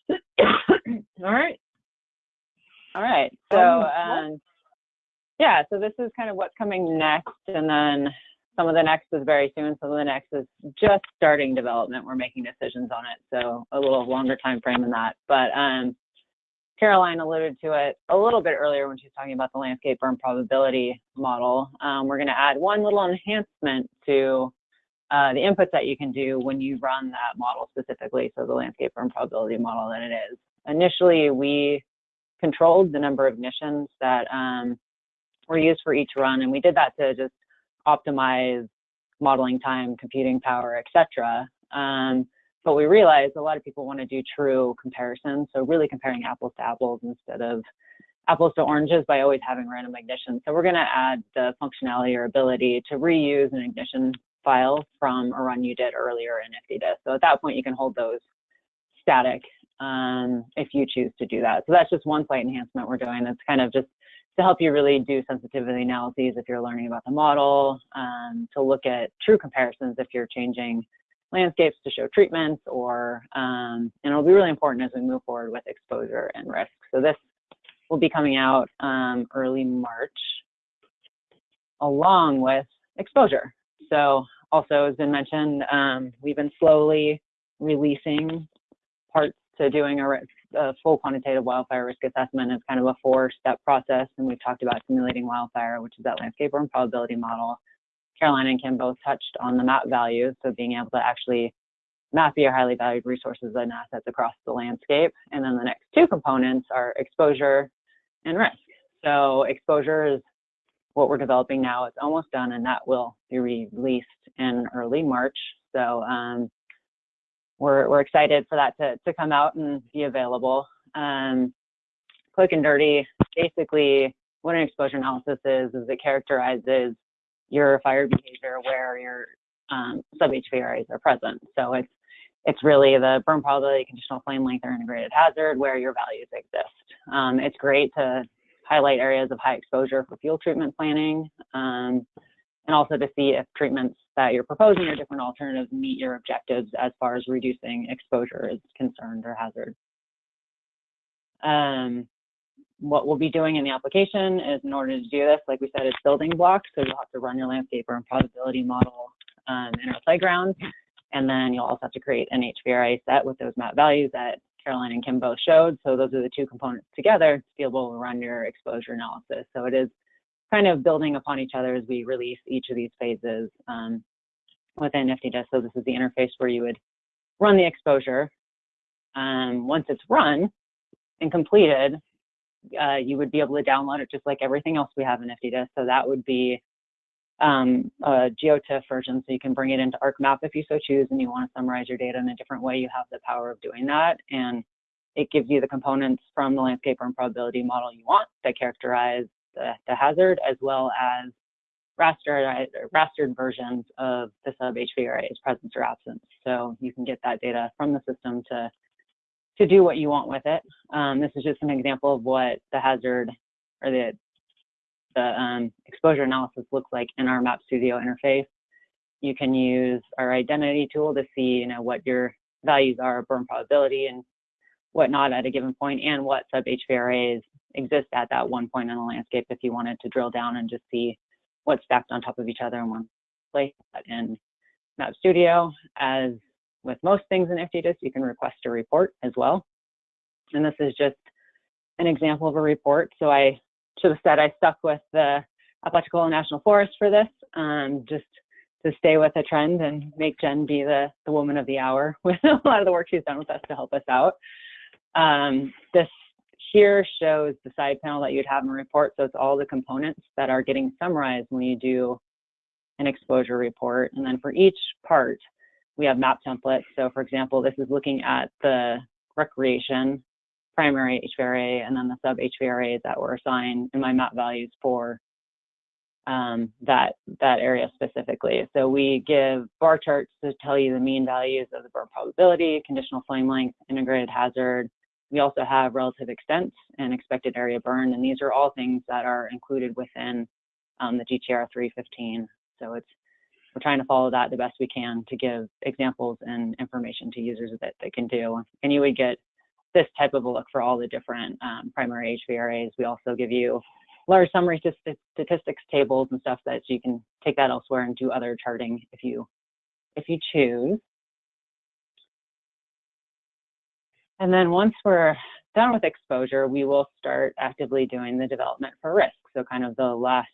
All right. All right. So um, yeah, so this is kind of what's coming next, and then some of the next is very soon. Some of the next is just starting development. We're making decisions on it, so a little longer time frame than that. But um, Caroline alluded to it a little bit earlier when she was talking about the landscape burn probability model. Um, we're going to add one little enhancement to uh, the inputs that you can do when you run that model specifically, so the landscape burn probability model that it is. Initially, we controlled the number of ignitions that um, were used for each run, and we did that to just optimize modeling time, computing power, etc. Um, but we realized a lot of people want to do true comparisons, so really comparing apples to apples instead of apples to oranges by always having random ignition. So we're going to add the functionality or ability to reuse an ignition file from a run you did earlier in IFTDIS. So at that point, you can hold those static um, if you choose to do that. So that's just one slight enhancement we're doing. That's kind of just to help you really do sensitivity analyses if you're learning about the model, um, to look at true comparisons if you're changing landscapes to show treatments or, um, and it'll be really important as we move forward with exposure and risk. So this will be coming out um, early March along with exposure. So also as been mentioned, um, we've been slowly releasing parts to doing a, a, full quantitative wildfire risk assessment is kind of a four-step process, and we've talked about simulating wildfire, which is that landscape burn probability model. Caroline and Kim both touched on the map values, so being able to actually map your highly valued resources and assets across the landscape. And then the next two components are exposure and risk. So exposure is what we're developing now. It's almost done, and that will be released in early March. So um, we're, we're excited for that to, to come out and be available. Um, quick and dirty, basically what an exposure analysis is, is it characterizes your fire behavior where your um, sub-HVRAs are present. So it's, it's really the burn probability, conditional flame length, or integrated hazard where your values exist. Um, it's great to highlight areas of high exposure for fuel treatment planning, um, and also to see if treatments that you're proposing or different alternatives meet your objectives as far as reducing exposure is concerned or hazard. Um, what we'll be doing in the application is in order to do this, like we said, it's building blocks. So you'll have to run your landscape burn probability model um, in our playground. And then you'll also have to create an HVRA set with those map values that Caroline and Kim both showed. So those are the two components together to be able to run your exposure analysis. So it is kind of building upon each other as we release each of these phases um, within IFTDIS. So this is the interface where you would run the exposure. Um, once it's run and completed, uh, you would be able to download it just like everything else we have in IFTDIS. So that would be um, a GeoTIFF version, so you can bring it into ArcMap if you so choose and you want to summarize your data in a different way, you have the power of doing that. And it gives you the components from the landscape and probability model you want that characterize the, the hazard, as well as rastered, rastered versions of the sub HVRA's presence or absence. So you can get that data from the system to, to do what you want with it. Um, this is just an example of what the hazard or the, the um, exposure analysis looks like in our Map Studio interface. You can use our identity tool to see you know, what your values are, burn probability and whatnot at a given point, and what sub HVRAs exist at that one point in the landscape if you wanted to drill down and just see what's stacked on top of each other in one place. In Map Studio, as with most things in IFTDIS, you can request a report as well. And this is just an example of a report. So I should have said I stuck with the Apalachicola National Forest for this, um, just to stay with a trend and make Jen be the, the woman of the hour with a lot of the work she's done with us to help us out. Um, this here shows the side panel that you'd have in a report. So it's all the components that are getting summarized when you do an exposure report. And then for each part, we have map templates. So for example, this is looking at the recreation primary HVRA and then the sub HVRAs that were assigned in my map values for um, that, that area specifically. So we give bar charts to tell you the mean values of the burn probability, conditional flame length, integrated hazard, we also have relative extents and expected area burn, and these are all things that are included within um, the GTR 315. So it's we're trying to follow that the best we can to give examples and information to users that they can do. And you would get this type of a look for all the different um, primary HVRAs. We also give you large summary statistics tables and stuff that you can take that elsewhere and do other charting if you if you choose. And then once we're done with exposure, we will start actively doing the development for risk. So kind of the last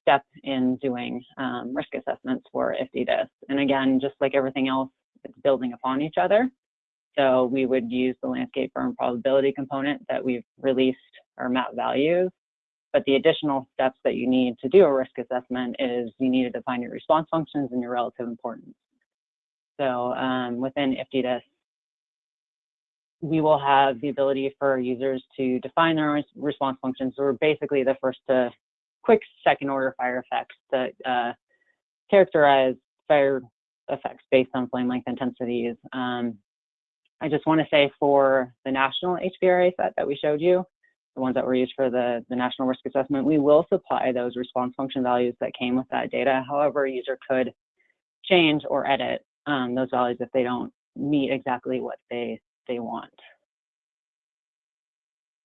step in doing um, risk assessments for IFTDIS. And again, just like everything else, it's building upon each other. So we would use the landscape burn probability component that we've released our map values. But the additional steps that you need to do a risk assessment is you need to define your response functions and your relative importance. So um, within IFTDIS, we will have the ability for users to define their own response functions. We're basically the first to quick second order fire effects that uh, characterize fire effects based on flame length intensities. Um, I just want to say for the national HVRA set that we showed you, the ones that were used for the, the national risk assessment, we will supply those response function values that came with that data. However, a user could change or edit um, those values if they don't meet exactly what they, they want.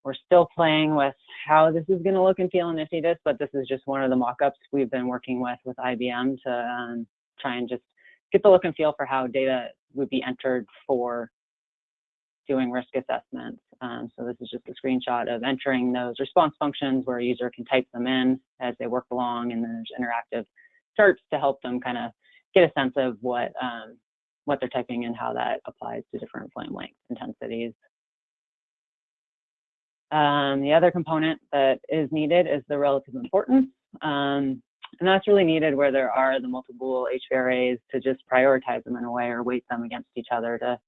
We're still playing with how this is going to look and feel and in IFTDIS, but this is just one of the mock-ups we've been working with with IBM to um, try and just get the look and feel for how data would be entered for doing risk assessments. Um, so this is just a screenshot of entering those response functions where a user can type them in as they work along, and then there's interactive charts to help them kind of get a sense of what um, what they're typing and how that applies to different flame length intensities. Um, the other component that is needed is the relative importance. Um, and that's really needed where there are the multiple HVRAs to just prioritize them in a way or weight them against each other to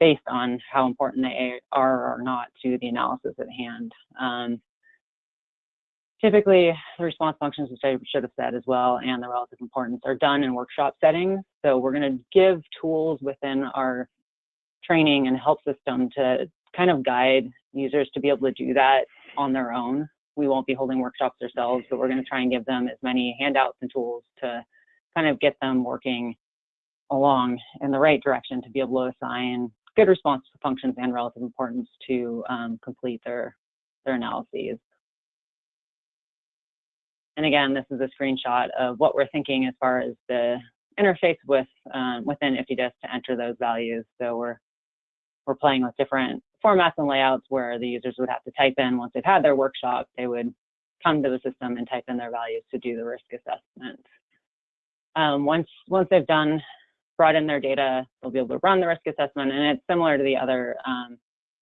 based on how important they are or not to the analysis at hand. Um, typically, the response functions, which I should have said as well, and the relative importance are done in workshop settings. So we're going to give tools within our training and help system to kind of guide users to be able to do that on their own. We won't be holding workshops ourselves, but we're going to try and give them as many handouts and tools to kind of get them working along in the right direction to be able to assign good response functions and relative importance to um, complete their, their analyses. And again, this is a screenshot of what we're thinking as far as the interface with um, within IFTDIS to enter those values. So we're we're playing with different formats and layouts where the users would have to type in once they've had their workshop, they would come to the system and type in their values to do the risk assessment. Um, once once they've done brought in their data, they'll be able to run the risk assessment. And it's similar to the other um,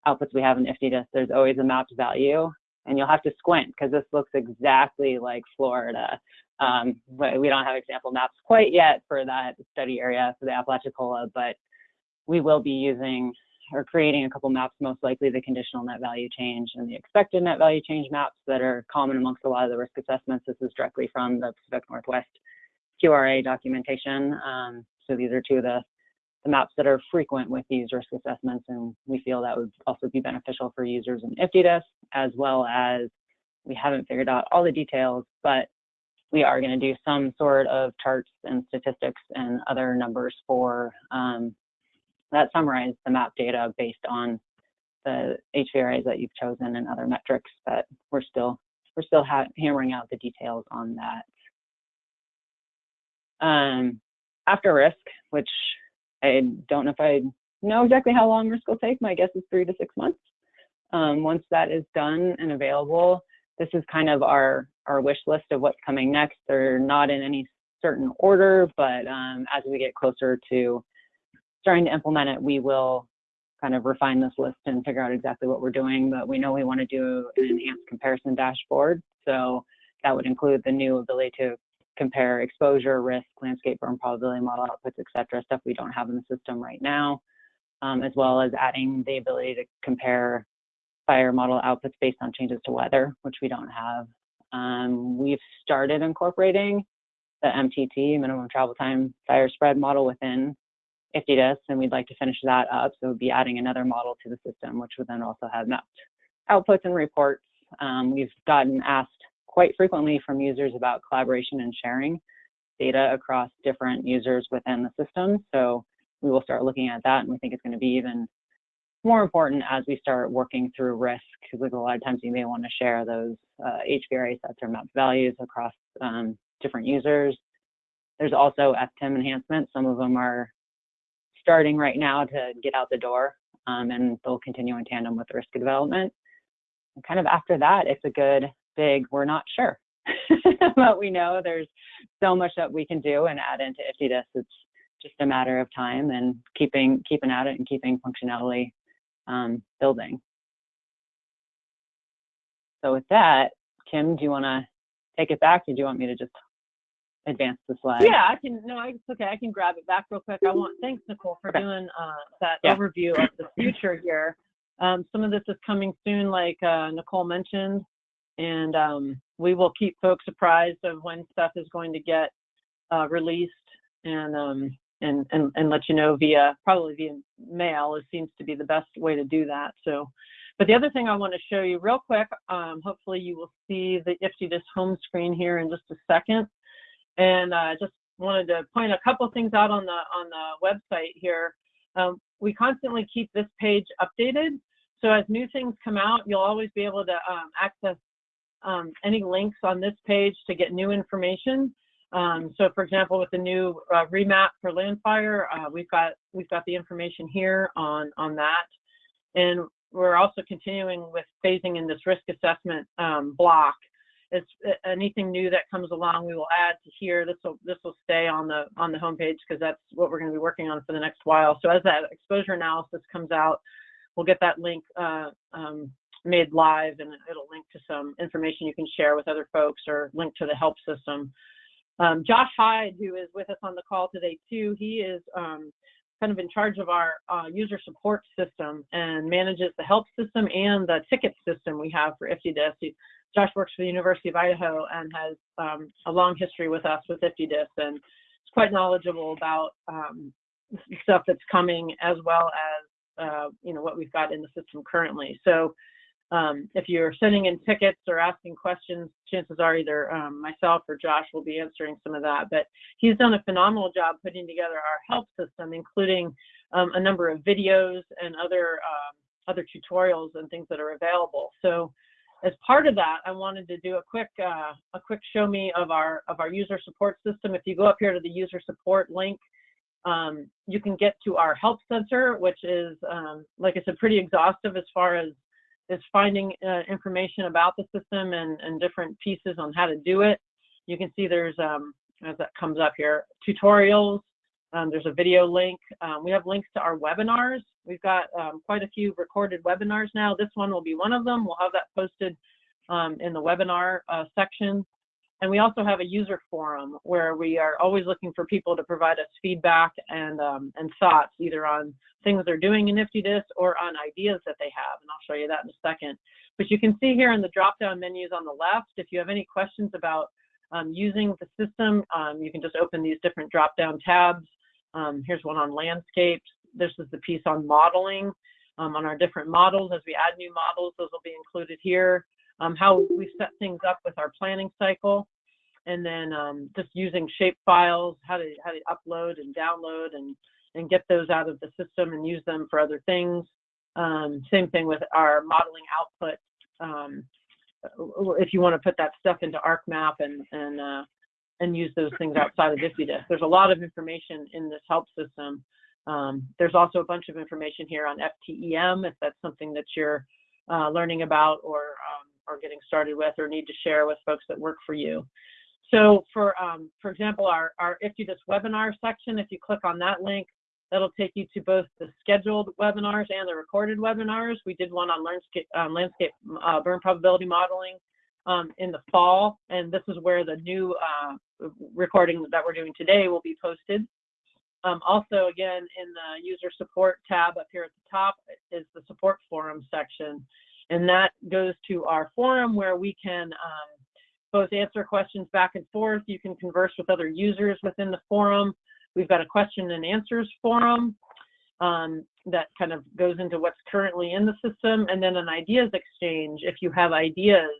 outputs we have in IFTDIS. There's always a mapped value, and you'll have to squint because this looks exactly like Florida. Um, we don't have example maps quite yet for that study area for the Apalachicola, but we will be using or creating a couple maps, most likely the conditional net value change and the expected net value change maps that are common amongst a lot of the risk assessments. This is directly from the Pacific Northwest QRA documentation. Um, so these are two of the, the maps that are frequent with these risk assessments, and we feel that would also be beneficial for users in IFTDIS, as well as we haven't figured out all the details, but we are going to do some sort of charts and statistics and other numbers for um, that summarize the map data based on the HVRAs that you've chosen and other metrics but we're still we're still hammering out the details on that. Um, after risk, which I don't know if I know exactly how long risk will take. My guess is three to six months. Um, once that is done and available, this is kind of our, our wish list of what's coming next. They're not in any certain order, but um, as we get closer to starting to implement it, we will kind of refine this list and figure out exactly what we're doing. But we know we want to do an enhanced comparison dashboard. So that would include the new ability to compare exposure, risk, landscape burn probability model outputs, et cetera, stuff we don't have in the system right now, um, as well as adding the ability to compare fire model outputs based on changes to weather, which we don't have. Um, we've started incorporating the MTT, minimum travel time fire spread model within IFTDIS, and we'd like to finish that up. So we'd be adding another model to the system, which would then also have mapped outputs and reports. Um, we've gotten asked quite frequently from users about collaboration and sharing data across different users within the system. So we will start looking at that and we think it's going to be even more important as we start working through risk because a lot of times you may want to share those uh, HVRA sets or map values across um, different users. There's also FTEM enhancements. Some of them are starting right now to get out the door um, and they'll continue in tandem with risk development. And kind of after that, it's a good big, we're not sure. but we know there's so much that we can do and add into IFTDIS. It's just a matter of time and keeping keeping at it and keeping functionality um, building. So with that, Kim, do you want to take it back, or do you want me to just advance the slide? Yeah, I can. No, it's okay. I can grab it back real quick. I want. Thanks, Nicole, for Okay. doing uh, that Yeah. overview of the future here. Um, some of this is coming soon, like uh, Nicole mentioned, and um, we will keep folks apprised of when stuff is going to get uh, released, and um, and and and let you know via probably via mail. It seems to be the best way to do that. So. But the other thing I want to show you real quick, um, hopefully you will see the IFTDIS home screen here in just a second and I uh, just wanted to point a couple things out on the on the website here. Um, we constantly keep this page updated, so as new things come out, you'll always be able to um, access um, any links on this page to get new information. Um, so, for example, with the new uh, remap for Landfire, uh, we've got we've got the information here on on that, and we're also continuing with phasing in this risk assessment um, block. It's anything new that comes along we will add to here. This will this will stay on the on the homepage because that's what we're going to be working on for the next while. So as that exposure analysis comes out we'll get that link uh, um, made live and it'll link to some information you can share with other folks or link to the help system um, josh hyde who is with us on the call today too he is um, kind of in charge of our uh, user support system and manages the help system and the ticket system we have for IFTDIS. Josh works for the University of Idaho and has um, a long history with us with IFTDIS and is quite knowledgeable about um, stuff that's coming as well as uh, you know what we've got in the system currently. So um, if you're sending in tickets or asking questions, chances are either um, myself or Josh will be answering some of that. But he's done a phenomenal job putting together our help system, including um, a number of videos and other um, other tutorials and things that are available. So as part of that, I wanted to do a quick uh, a quick show me of our of our user support system. If you go up here to the user support link, um, you can get to our help center, which is um, like I said, pretty exhaustive as far as is finding uh, information about the system and, and different pieces on how to do it. You can see there's, um, as that comes up here, tutorials. Um, there's a video link. Um, we have links to our webinars. We've got um, quite a few recorded webinars now. This one will be one of them. We'll have that posted um, in the webinar uh, section. And we also have a user forum where we are always looking for people to provide us feedback and, um, and thoughts, either on things they're doing in IFTDIS or on ideas that they have. And I'll show you that in a second. But you can see here in the drop-down menus on the left, if you have any questions about um, using the system, um, you can just open these different drop-down tabs. Um, here's one on landscapes. This is the piece on modeling, um, on our different models. As we add new models, those will be included here um, how we set things up with our planning cycle, and then um, just using shape files, how to how to upload and download and and get those out of the system and use them for other things. Um, same thing with our modeling output. Um, if you want to put that stuff into ArcMap and and uh, and use those things outside of IFTDIS. There's a lot of information in this help system. Um, there's also a bunch of information here on FTEM if that's something that you're uh, learning about or um, or getting started with or need to share with folks that work for you. So for, um, for example, our, our IFTDIS webinar section, if you click on that link, that'll take you to both the scheduled webinars and the recorded webinars. We did one on landscape, um, landscape uh, burn probability modeling um, in the fall, and this is where the new uh, recording that we're doing today will be posted. Um, also, again, in the user support tab up here at the top is the support forum section. And that goes to our forum where we can um, both answer questions back and forth. You can converse with other users within the forum. We've got a question and answers forum um, that kind of goes into what's currently in the system, and then an ideas exchange if you have ideas.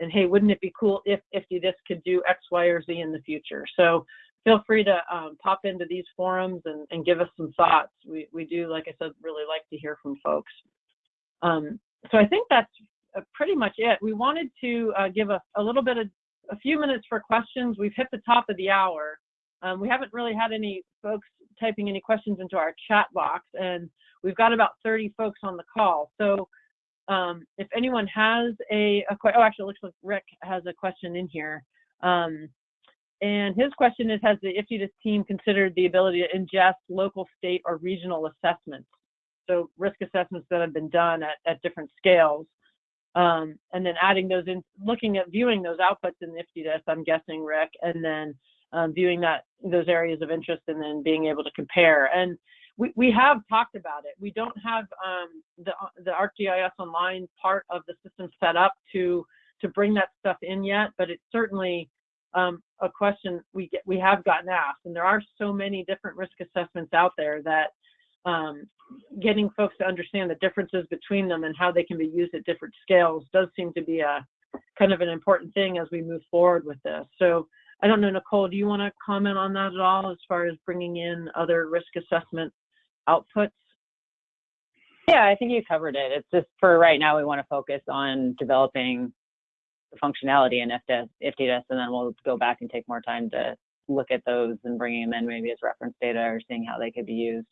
And hey, wouldn't it be cool if if this could do X, Y, or Z in the future? So feel free to um, pop into these forums and, and give us some thoughts. We we do, like I said, really like to hear from folks. Um, so I think that's pretty much it. We wanted to uh, give a, a little bit of a few minutes for questions. We've hit the top of the hour. Um, we haven't really had any folks typing any questions into our chat box, and we've got about 30 folks on the call. So um, if anyone has a, a oh, actually, it looks like Rick has a question in here. Um, and his question is, has the IFTDIS team considered the ability to ingest local, state, or regional assessments? So risk assessments that have been done at, at different scales. Um, and then adding those in, looking at viewing those outputs in IFTDIS, I'm guessing, Rick, and then um, viewing that those areas of interest and then being able to compare. And we, we have talked about it. We don't have um, the, the ArcGIS Online part of the system set up to, to bring that stuff in yet, but it's certainly um, a question we get, we have gotten asked, and there are so many different risk assessments out there that um, getting folks to understand the differences between them and how they can be used at different scales does seem to be a kind of an important thing as we move forward with this. So I don't know, Nicole, do you want to comment on that at all as far as bringing in other risk assessment outputs? Yeah, I think you covered it. It's just for right now, we want to focus on developing the functionality in IFTDIS, and then we'll go back and take more time to look at those and bringing them in maybe as reference data or seeing how they could be used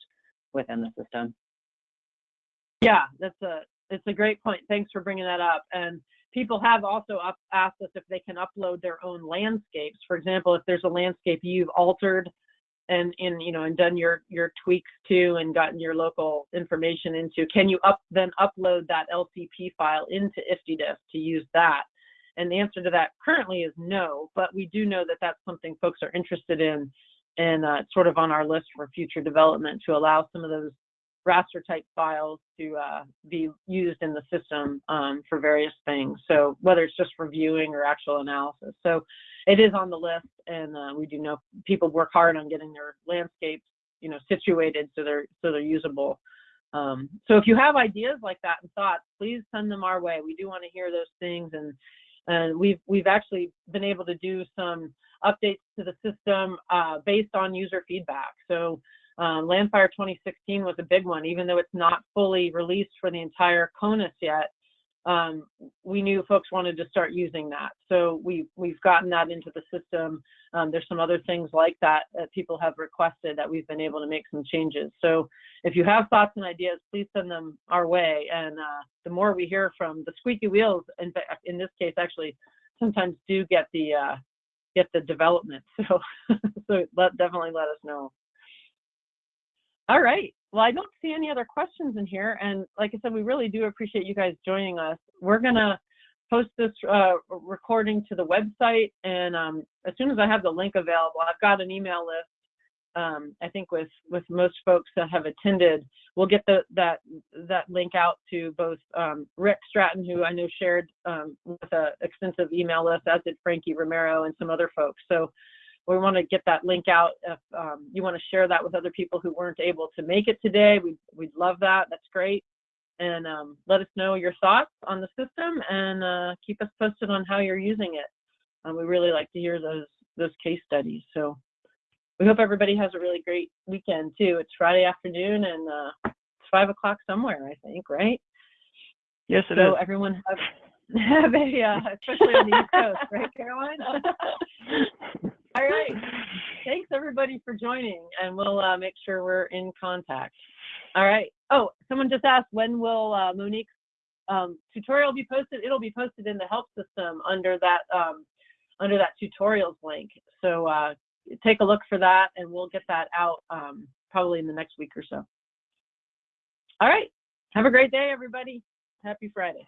within the system. Yeah, that's a it's a great point. Thanks for bringing that up. And people have also up, asked us if they can upload their own landscapes. For example, if there's a landscape you've altered and in you know and done your your tweaks to and gotten your local information into, can you up then upload that LCP file into IFTDIS to use that? And the answer to that currently is no, but we do know that that's something folks are interested in and uh, sort of on our list for future development to allow some of those raster type files to uh, be used in the system um, for various things. So whether it's just for viewing or actual analysis. So it is on the list and uh, we do know people work hard on getting their landscapes, you know, situated so they're, so they're usable. Um, so if you have ideas like that and thoughts, please send them our way. We do want to hear those things and and we've we've actually been able to do some updates to the system uh, based on user feedback. So um, Landfire 2016 was a big one, even though it's not fully released for the entire CONUS yet. Um, we knew folks wanted to start using that. So we, we've gotten that into the system. Um, there's some other things like that that people have requested that we've been able to make some changes. So if you have thoughts and ideas, please send them our way. And uh, the more we hear from the squeaky wheels, in, in this case, actually, sometimes do get the uh, get the development. So, so let, definitely let us know. All right. Well, I don't see any other questions in here. And like I said, we really do appreciate you guys joining us. We're going to post this uh, recording to the website. And um, as soon as I have the link available, I've got an email list. Um, I think with with most folks that have attended, we'll get the, that that link out to both um, Rick Stratton, who I know shared um, with an extensive email list, as did Frankie Romero and some other folks. So we want to get that link out. If um, you want to share that with other people who weren't able to make it today, we'd, we'd love that. That's great. And um, let us know your thoughts on the system and uh, keep us posted on how you're using it. Um, we really like to hear those those case studies. So we hope everybody has a really great weekend too. It's Friday afternoon and uh, it's five o'clock somewhere, I think, right? Yes, it so is. everyone have, have a, uh, especially on the East Coast, right, Caroline? All right. Thanks everybody for joining, and we'll uh, make sure we're in contact. All right. Oh, someone just asked when will uh, Monique's um, tutorial be posted? It'll be posted in the help system under that um, under that tutorials link. So uh, take a look for that, and we'll get that out um, probably in the next week or so. All right. Have a great day, everybody. Happy Friday.